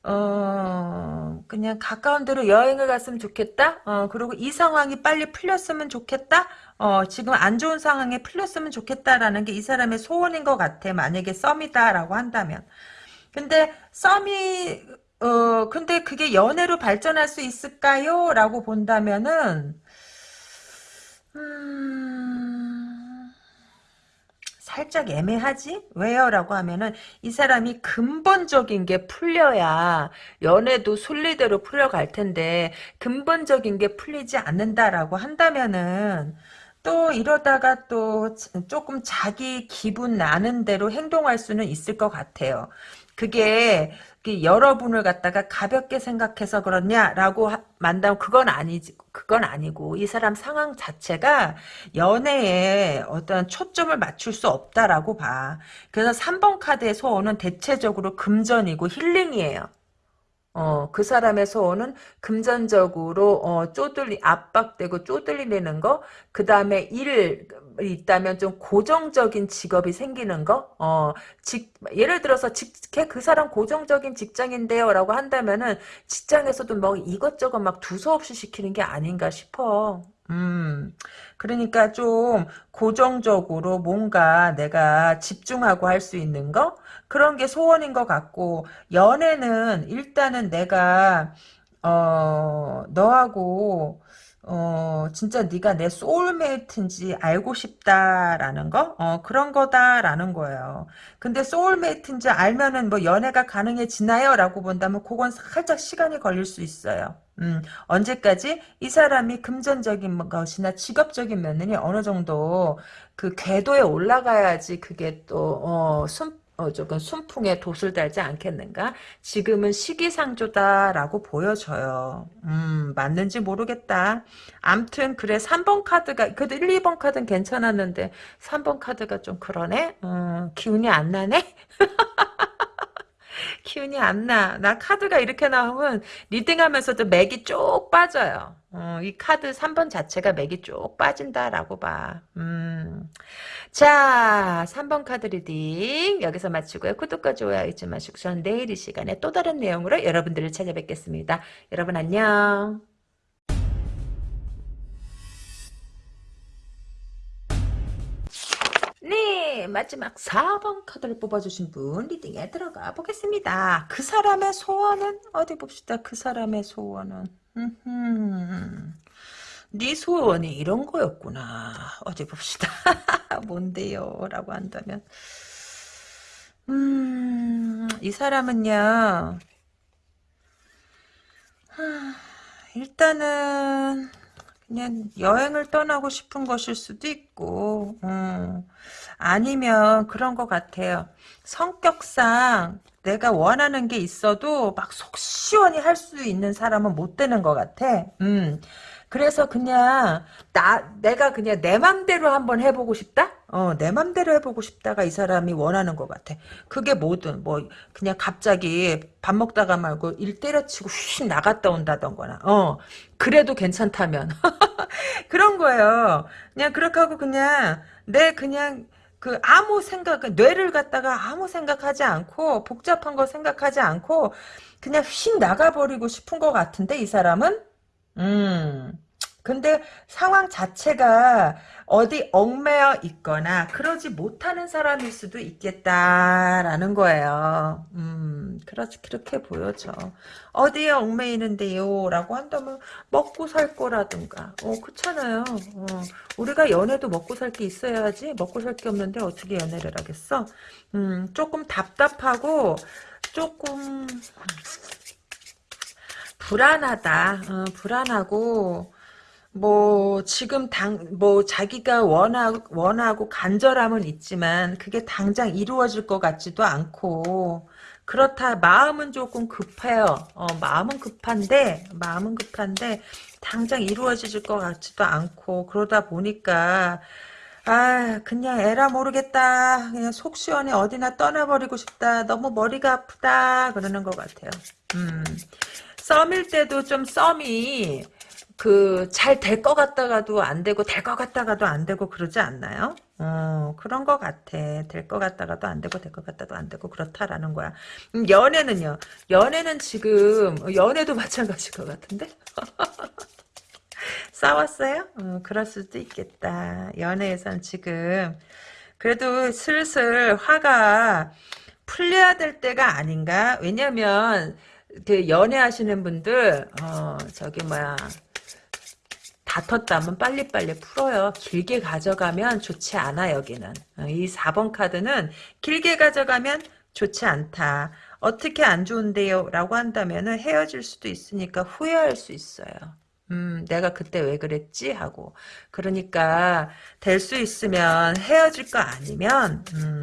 어 그냥 가까운 데로 여행을 갔으면 좋겠다. 어 그리고 이 상황이 빨리 풀렸으면 좋겠다. 어 지금 안 좋은 상황에 풀렸으면 좋겠다라는 게 이 사람의 소원인 것 같아. 만약에 썸이다라고 한다면. 근데 썸이 어, 근데 그게 연애로 발전할 수 있을까요? 라고 본다면은, 음, 살짝 애매하지? 왜요? 라고 하면은 이 사람이 근본적인 게 풀려야 연애도 순리대로 풀려갈 텐데 근본적인 게 풀리지 않는다라고 한다면은 또 이러다가 또 조금 자기 기분 나는 대로 행동할 수는 있을 것 같아요. 그게 여러분을 갖다가 가볍게 생각해서 그렇냐라고 만다면 그건 아니지 그건 아니고 이 사람 상황 자체가 연애에 어떤 초점을 맞출 수 없다라고 봐. 그래서 3번 카드의 소원은 대체적으로 금전이고 힐링이에요. 어, 그 사람의 소원은 금전적으로, 어, 쪼들리, 압박되고 쪼들리는 거, 그 다음에 일, 있다면 좀 고정적인 직업이 생기는 거, 어, 직, 예를 들어서 직, 그 사람 고정적인 직장인데요 라고 한다면은 직장에서도 뭐 이것저것 막 두서없이 시키는 게 아닌가 싶어. 음, 그러니까 좀 고정적으로 뭔가 내가 집중하고 할 수 있는 거? 그런 게 소원인 것 같고, 연애는 일단은 내가, 어, 너하고, 어, 진짜 네가 내 soulmate인지 알고 싶다라는 거? 어, 그런 거다라는 거예요. 근데 soulmate인지 알면은 뭐 연애가 가능해지나요? 라고 본다면 그건 살짝 시간이 걸릴 수 있어요. 음, 언제까지 이 사람이 금전적인 것이나 직업적인 면이 어느 정도 그 궤도에 올라가야지 그게 또, 어, 숨, 어, 조금 순풍에 돛을 달지 않겠는가? 지금은 시기상조다라고 보여져요. 음, 맞는지 모르겠다. 암튼, 그래, 3번 카드가, 그래도 1, 2번 카드는 괜찮았는데, 3번 카드가 좀 그러네? 음, 기운이 안 나네? 기운이 안 나. 나 카드가 이렇게 나오면 reading하면서도 맥이 쭉 빠져요. 어, 이 카드 3번 자체가 맥이 쭉 빠진다라고 봐. 음. 자, 3번 카드 reading 여기서 마치고요. 구독과 좋아요 잊지 마시고 저는 내일 이 시간에 또 다른 내용으로 여러분들을 찾아뵙겠습니다. 여러분 안녕. 네, 마지막 4번 카드를 뽑아주신 분 reading에 들어가 보겠습니다. 그 사람의 소원은 어디 봅시다. 그 사람의 소원은 네 소원이 이런 거였구나. 어디 봅시다. 뭔데요? 라고 한다면 음, 이 사람은요 일단은 그냥 여행을 떠나고 싶은 것일 수도 있고 음, 아니면 그런 것 같아요. 성격상 내가 원하는 게 있어도 막 속 시원히 할 수 있는 사람은 못 되는 것 같아. 음. 그래서 그냥 나 내가 그냥 내 맘대로 한번 해보고 싶다. 어, 내 맘대로 해보고 싶다가 이 사람이 원하는 것 같아. 그게 뭐든 뭐 그냥 갑자기 밥 먹다가 말고 일 때려치고 휙 나갔다 온다던거나. 어, 그래도 괜찮다면 그런 거예요. 그냥 그렇게 하고 그냥 내 그냥 그 아무 생각 뇌를 갖다가 아무 생각하지 않고 복잡한 거 생각하지 않고 그냥 휙 나가버리고 싶은 것 같은데 이 사람은 음 근데 상황 자체가 어디 얽매여 있거나 그러지 못하는 사람일 수도 있겠다라는 거예요. 음, 그렇지 그렇게 보여져. 어디에 얽매이는데요? 라고 한다면 먹고 살 거라든가. 어, 그렇잖아요. 어, 우리가 연애도 먹고 살 게 있어야지. 먹고 살 게 없는데 어떻게 연애를 하겠어? 음, 조금 답답하고 조금 불안하다. 어, 불안하고 뭐 지금 당 뭐 자기가 원하고 원하고 간절함은 있지만 그게 당장 이루어질 것 같지도 않고 그렇다 마음은 조금 급해요. 어, 마음은 급한데 마음은 급한데 당장 이루어질 것 같지도 않고 그러다 보니까 아 그냥 에라 모르겠다 그냥 속 시원해 어디나 떠나버리고 싶다 너무 머리가 아프다 그러는 것 같아요. 음 썸일 때도 좀 썸이 그 잘 될 것 같다가도 안 되고 될 것 같다가도 안 되고 그러지 않나요? 어 그런 것 같아. 될 것 같다가도 안 되고 될 것 같다도 안 되고 그렇다라는 거야. 음, 연애는요. 연애는 지금 연애도 마찬가지일 것 같은데. 싸웠어요? 어, 그럴 수도 있겠다. 연애에선 지금 그래도 슬슬 화가 풀려야 될 때가 아닌가? 왜냐면 그 연애하시는 분들 어 저기 뭐야 다퉜다면 빨리빨리 풀어요. 길게 가져가면 좋지 않아 여기는. 어, 이 4번 카드는 길게 가져가면 좋지 않다. 어떻게 안 좋은데요? 라고 한다면 헤어질 수도 있으니까 후회할 수 있어요. 음, 내가 그때 왜 그랬지? 하고. 그러니까, 될 수 있으면 헤어질 거 아니면, 음,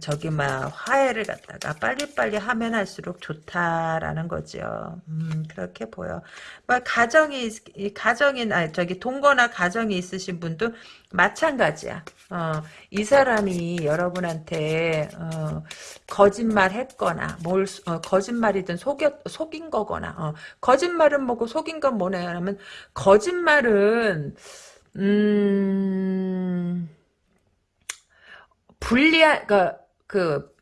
저기 막 화해를 갖다가 빨리빨리 하면 할수록 좋다라는 거죠. 음, 그렇게 보여. 막 가정이 가정이 아 저기 동거나 가정이 있으신 분도 마찬가지야. 어, 이 사람이 여러분한테 어, 거짓말 했거나 뭘 어, 거짓말이든 속여, 속인 거거나 어, 거짓말은 뭐고 속인 건 뭐냐면 거짓말은 음 불리한 그, 그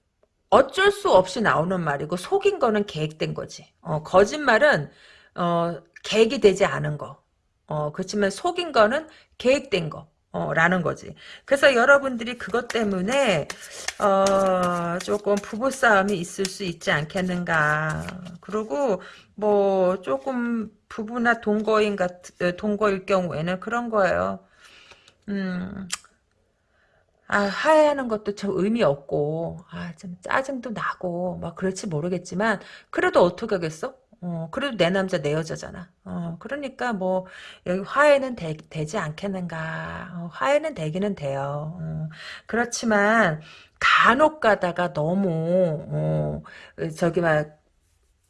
어쩔 수 없이 나오는 말이고 속인 거는 계획된 거지. 어, 거짓말은 어, 계획이 되지 않은 거. 어, 그렇지만 속인 거는 계획된 거. 어, 라는 거지. 그래서 여러분들이 그것 때문에, 어, 조금 부부싸움이 있을 수 있지 않겠는가. 그리고, 뭐, 조금 부부나 동거인 같, 동거일 경우에는 그런 거예요. 음, 아, 하야하는 것도 참 의미 없고, 아, 좀 짜증도 나고, 막 그렇지 모르겠지만, 그래도 어떻게 하겠어? 어, 그래도 내 남자, 내 여자잖아. 어, 그러니까 뭐, 여기 화해는 되, 지 않겠는가. 어, 화해는 되기는 돼요. 어, 그렇지만, 간혹 가다가 너무, 어, 저기 막,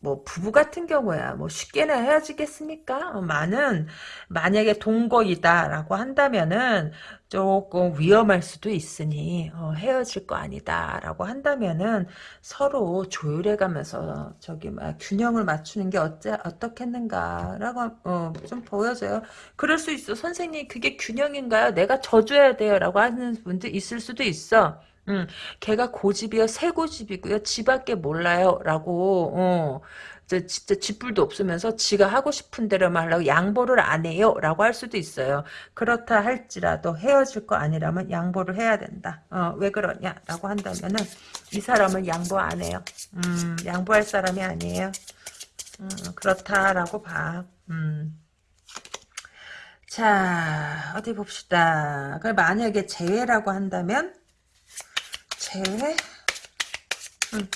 뭐 부부 같은 경우야 뭐 쉽게나 헤어지겠습니까? 어, 많은 만약에 동거이다라고 한다면은 조금 위험할 수도 있으니 어, 헤어질 거 아니다라고 한다면은 서로 조율해가면서 저기 막 균형을 맞추는 게 어째 어떻겠는가라고 어, 좀 보여져요. 그럴 수 있어 선생님 그게 균형인가요? 내가 져줘야 돼요라고 하는 분들 있을 수도 있어. 음, 걔가 고집이요, 새 고집이고요, 지밖에 몰라요, 라고, 어, 저 진짜 집불도 없으면서 지가 하고 싶은 대로만 하려고 양보를 안 해요, 라고 할 수도 있어요. 그렇다 할지라도 헤어질 거 아니라면 양보를 해야 된다. 어, 왜 그러냐, 라고 한다면은, 이 사람은 양보 안 해요. 음, 양보할 사람이 아니에요. 음, 그렇다라고 봐. 음. 자, 어디 봅시다. 만약에 재회라고 한다면, 재회? 음.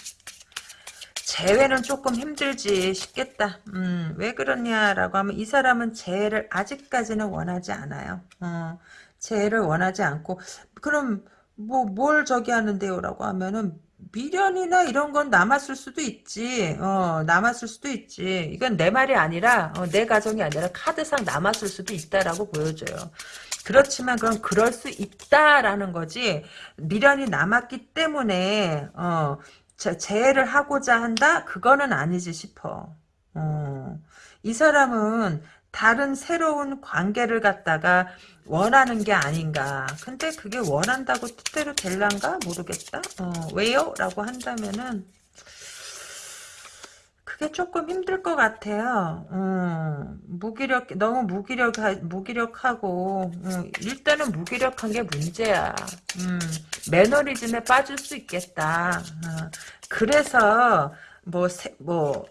재회는 조금 힘들지 싶겠다. 음, 왜 그러냐라고 하면 이 사람은 재회를 아직까지는 원하지 않아요. 어, 재회를 원하지 않고 그럼 뭐 뭘 저기 하는데요 라고 하면은 미련이나 이런 건 남았을 수도 있지. 어, 남았을 수도 있지. 이건 내 말이 아니라 어, 내 가정이 아니라 카드상 남았을 수도 있다라고 보여줘요. 그렇지만 그럼 그럴 수 있다라는 거지 미련이 남았기 때문에 어 재해를 하고자 한다 그거는 아니지 싶어 어, 이 사람은 다른 새로운 관계를 갖다가 원하는 게 아닌가 근데 그게 원한다고 뜻대로 될란가 모르겠다 어, 왜요? 라고 한다면은 그게 조금 힘들 것 같아요. 음, 무기력 너무 무기력 무기력하고 음, 일단은 무기력한 게 문제야. 음, 매너리즘에 빠질 수 있겠다. 어, 그래서 뭐뭐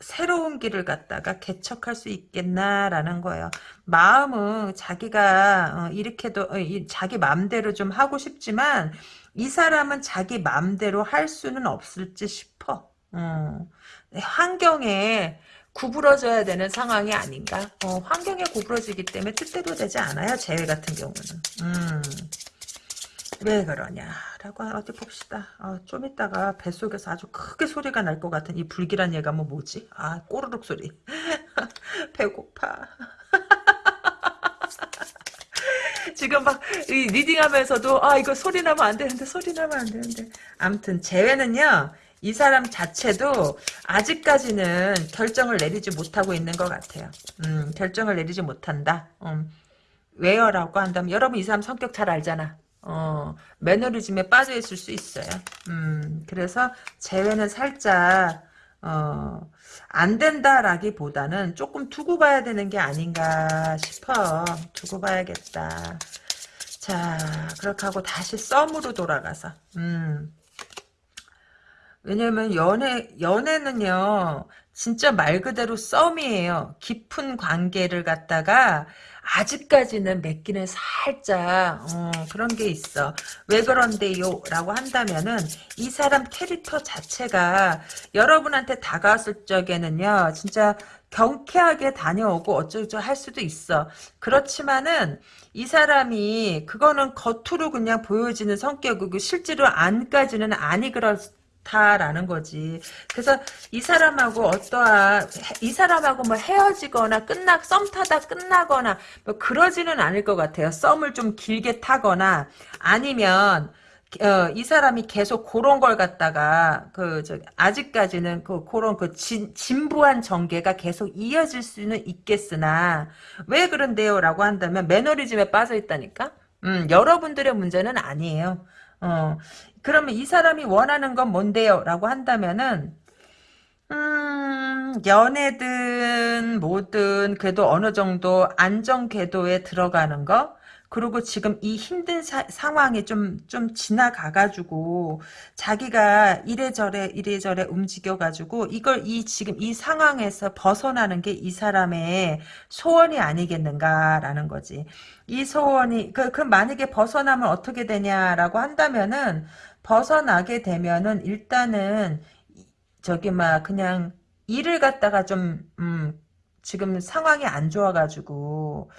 새로운 길을 갖다가 개척할 수 있겠나라는 거예요. 마음은 자기가 어, 이렇게도 어, 자기 마음대로 좀 하고 싶지만 이 사람은 자기 마음대로 할 수는 없을지 싶어. 어. 환경에 구부러져야 되는 상황이 아닌가? 어, 환경에 구부러지기 때문에 뜻대로 되지 않아요. 재회 같은 경우는. 음, 왜 그러냐라고 어디 봅시다. 어, 좀 이따가 뱃속에서 아주 크게 소리가 날 것 같은 이 불길한 얘가 뭐 뭐지? 아 꼬르륵 소리. 배고파. 지금 막 리딩하면서도 아 이거 소리 나면 안 되는데 소리 나면 안 되는데 아무튼 재회는요 이 사람 자체도 아직까지는 결정을 내리지 못하고 있는 것 같아요. 음, 결정을 내리지 못한다. 음, 왜요라고 한다면 여러분 이 사람 성격 잘 알잖아. 어, 매너리즘에 빠져 있을 수 있어요. 음, 그래서 재회는 살짝 어, 안 된다라기보다는 조금 두고 봐야 되는 게 아닌가 싶어. 두고 봐야겠다. 자, 그렇게 하고 다시 썸으로 돌아가서, 음, 왜냐면 연애 연애는요 진짜 말 그대로 썸이에요. 깊은 관계를 갖다가 아직까지는 맺기는 살짝 어, 그런 게 있어. 왜 그런데요? 라고 한다면은 이 사람 캐릭터 자체가 여러분한테 다가왔을 적에는요. 진짜 경쾌하게 다녀오고 어쩌고 할 수도 있어. 그렇지만은 이 사람이 그거는 겉으로 그냥 보여지는 성격이고 실제로 안까지는 아니 그 렇 다라는 거지. 그래서 이 사람하고 어떠한 이 사람하고 뭐 헤어지거나 끝나 썸 타다 끝나거나 뭐 그러지는 않을 것 같아요. 썸을 좀 길게 타거나 아니면 어, 이 사람이 계속 그런 걸 갖다가 그 저 아직까지는 그 그런 그 진, 진부한 전개가 계속 이어질 수는 있겠으나 왜 그런데요라고 한다면 매너리즘에 빠져 있다니까. 음, 여러분들의 문제는 아니에요. 어, 그러면 이 사람이 원하는 건 뭔데요? 라고 한다면은 음, 연애든 뭐든 그래도 어느 정도 안정 궤도에 들어가는 거 그리고 지금 이 힘든 사, 상황이 좀, 좀 지나가가지고, 자기가 이래저래, 이래저래 움직여가지고, 이걸 이, 지금 이 상황에서 벗어나는 게 이 사람의 소원이 아니겠는가라는 거지. 이 소원이, 그, 그 만약에 벗어나면 어떻게 되냐라고 한다면은, 벗어나게 되면은 일단은 저기 막 그냥 일을 갖다가 좀 음, 지금 상황이 안 좋아가지고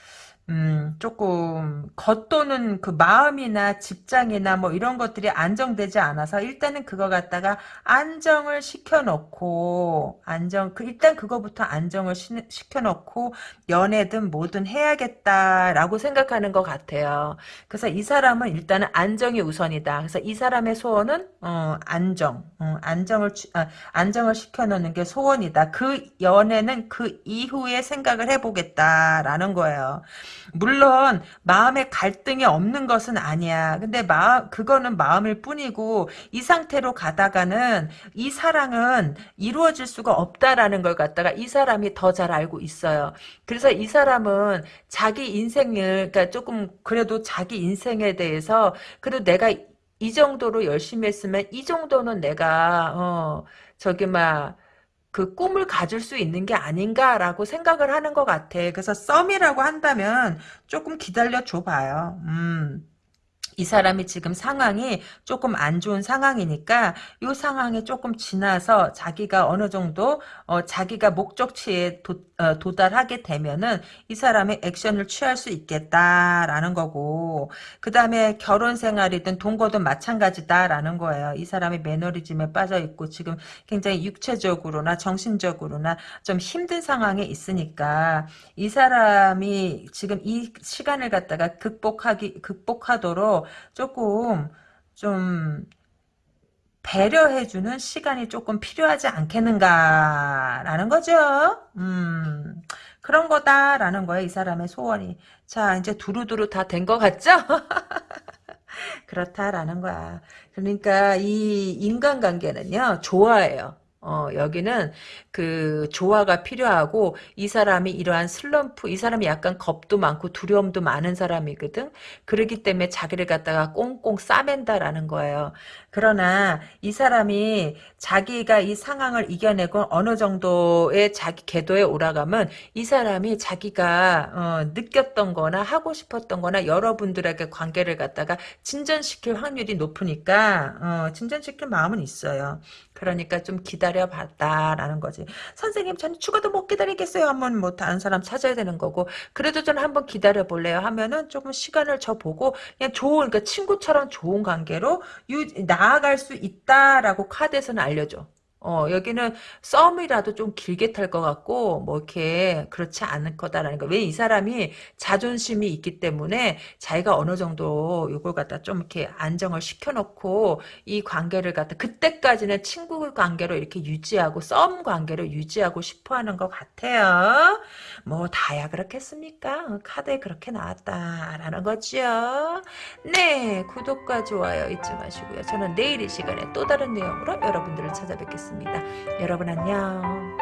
음, 조금 겉도는 그 마음이나 직장이나 뭐 이런 것들이 안정되지 않아서 일단은 그거 갖다가 안정을 시켜놓고 안정 그 일단 그거부터 안정을 시, 시켜놓고 연애든 뭐든 해야겠다라고 생각하는 것 같아요. 그래서 이 사람은 일단은 안정이 우선이다. 그래서 이 사람의 소원은 어, 안정, 어, 안정을 아, 안정을 시켜놓는 게 소원이다. 그 연애는 그 이후에 생각을 해보겠다라는 거예요. 물론 마음에 갈등이 없는 것은 아니야. 근데 마음 그거는 마음일 뿐이고 이 상태로 가다가는 이 사랑은 이루어질 수가 없다라는 걸 갖다가 이 사람이 더 잘 알고 있어요. 그래서 이 사람은 자기 인생을 그러니까 조금 그래도 자기 인생에 대해서 그래도 내가 이 정도로 열심히 했으면 이 정도는 내가 어 저기 막 그 꿈을 가질 수 있는 게 아닌가라고 생각을 하는 것 같아. 그래서 썸이라고 한다면 조금 기다려 줘봐요. 음. 이 사람이 지금 상황이 조금 안 좋은 상황이니까 이 상황이 조금 지나서 자기가 어느 정도 어, 자기가 목적치에 도, 어, 도달하게 되면은 이 사람의 액션을 취할 수 있겠다라는 거고 그 다음에 결혼 생활이든 동거든 마찬가지다라는 거예요. 이 사람이 매너리즘에 빠져 있고 지금 굉장히 육체적으로나 정신적으로나 좀 힘든 상황에 있으니까 이 사람이 지금 이 시간을 갖다가 극복하기 극복하도록 조금 좀 배려해주는 시간이 조금 필요하지 않겠는가라는 거죠. 음, 그런 거다라는 거예요. 이 사람의 소원이. 자, 이제 두루두루 다 된 것 같죠? 그렇다라는 거야. 그러니까 이 인간관계는요, 좋아해요. 어, 여기는 그 조화가 필요하고 이 사람이 이러한 슬럼프, 이 사람이 약간 겁도 많고 두려움도 많은 사람이거든. 그러기 때문에 자기를 갖다가 꽁꽁 싸맨다라는 거예요. 그러나 이 사람이 자기가 이 상황을 이겨내고 어느 정도의 자기 궤도에 올라가면 이 사람이 자기가 어, 느꼈던 거나 하고 싶었던 거나 여러분들에게 관계를 갖다가 진전시킬 확률이 높으니까 어, 진전시킬 마음은 있어요. 그러니까 좀 기다려 봤다라는 거지. 선생님 저는 죽어도 못 기다리겠어요 하면 뭐 다른 사람 찾아야 되는 거고 그래도 저는 한번 기다려볼래요 하면은 조금 시간을 줘보고 그냥 좋은 그러니까 친구처럼 좋은 관계로 유, 나아갈 수 있다라고 카드에서는 알려줘. 어, 여기는 썸이라도 좀 길게 탈 것 같고, 뭐, 이렇게, 그렇지 않을 거다라는 거. 왜 이 사람이 자존심이 있기 때문에 자기가 어느 정도 이걸 갖다 좀 이렇게 안정을 시켜놓고, 이 관계를 갖다, 그때까지는 친구 관계로 이렇게 유지하고, 썸 관계로 유지하고 싶어 하는 것 같아요. 뭐, 다야 그렇겠습니까? 카드에 그렇게 나왔다라는 거죠. 네, 구독과 좋아요 잊지 마시고요. 저는 내일 이 시간에 또 다른 내용으로 여러분들을 찾아뵙 겠습니다. 여러분 안녕.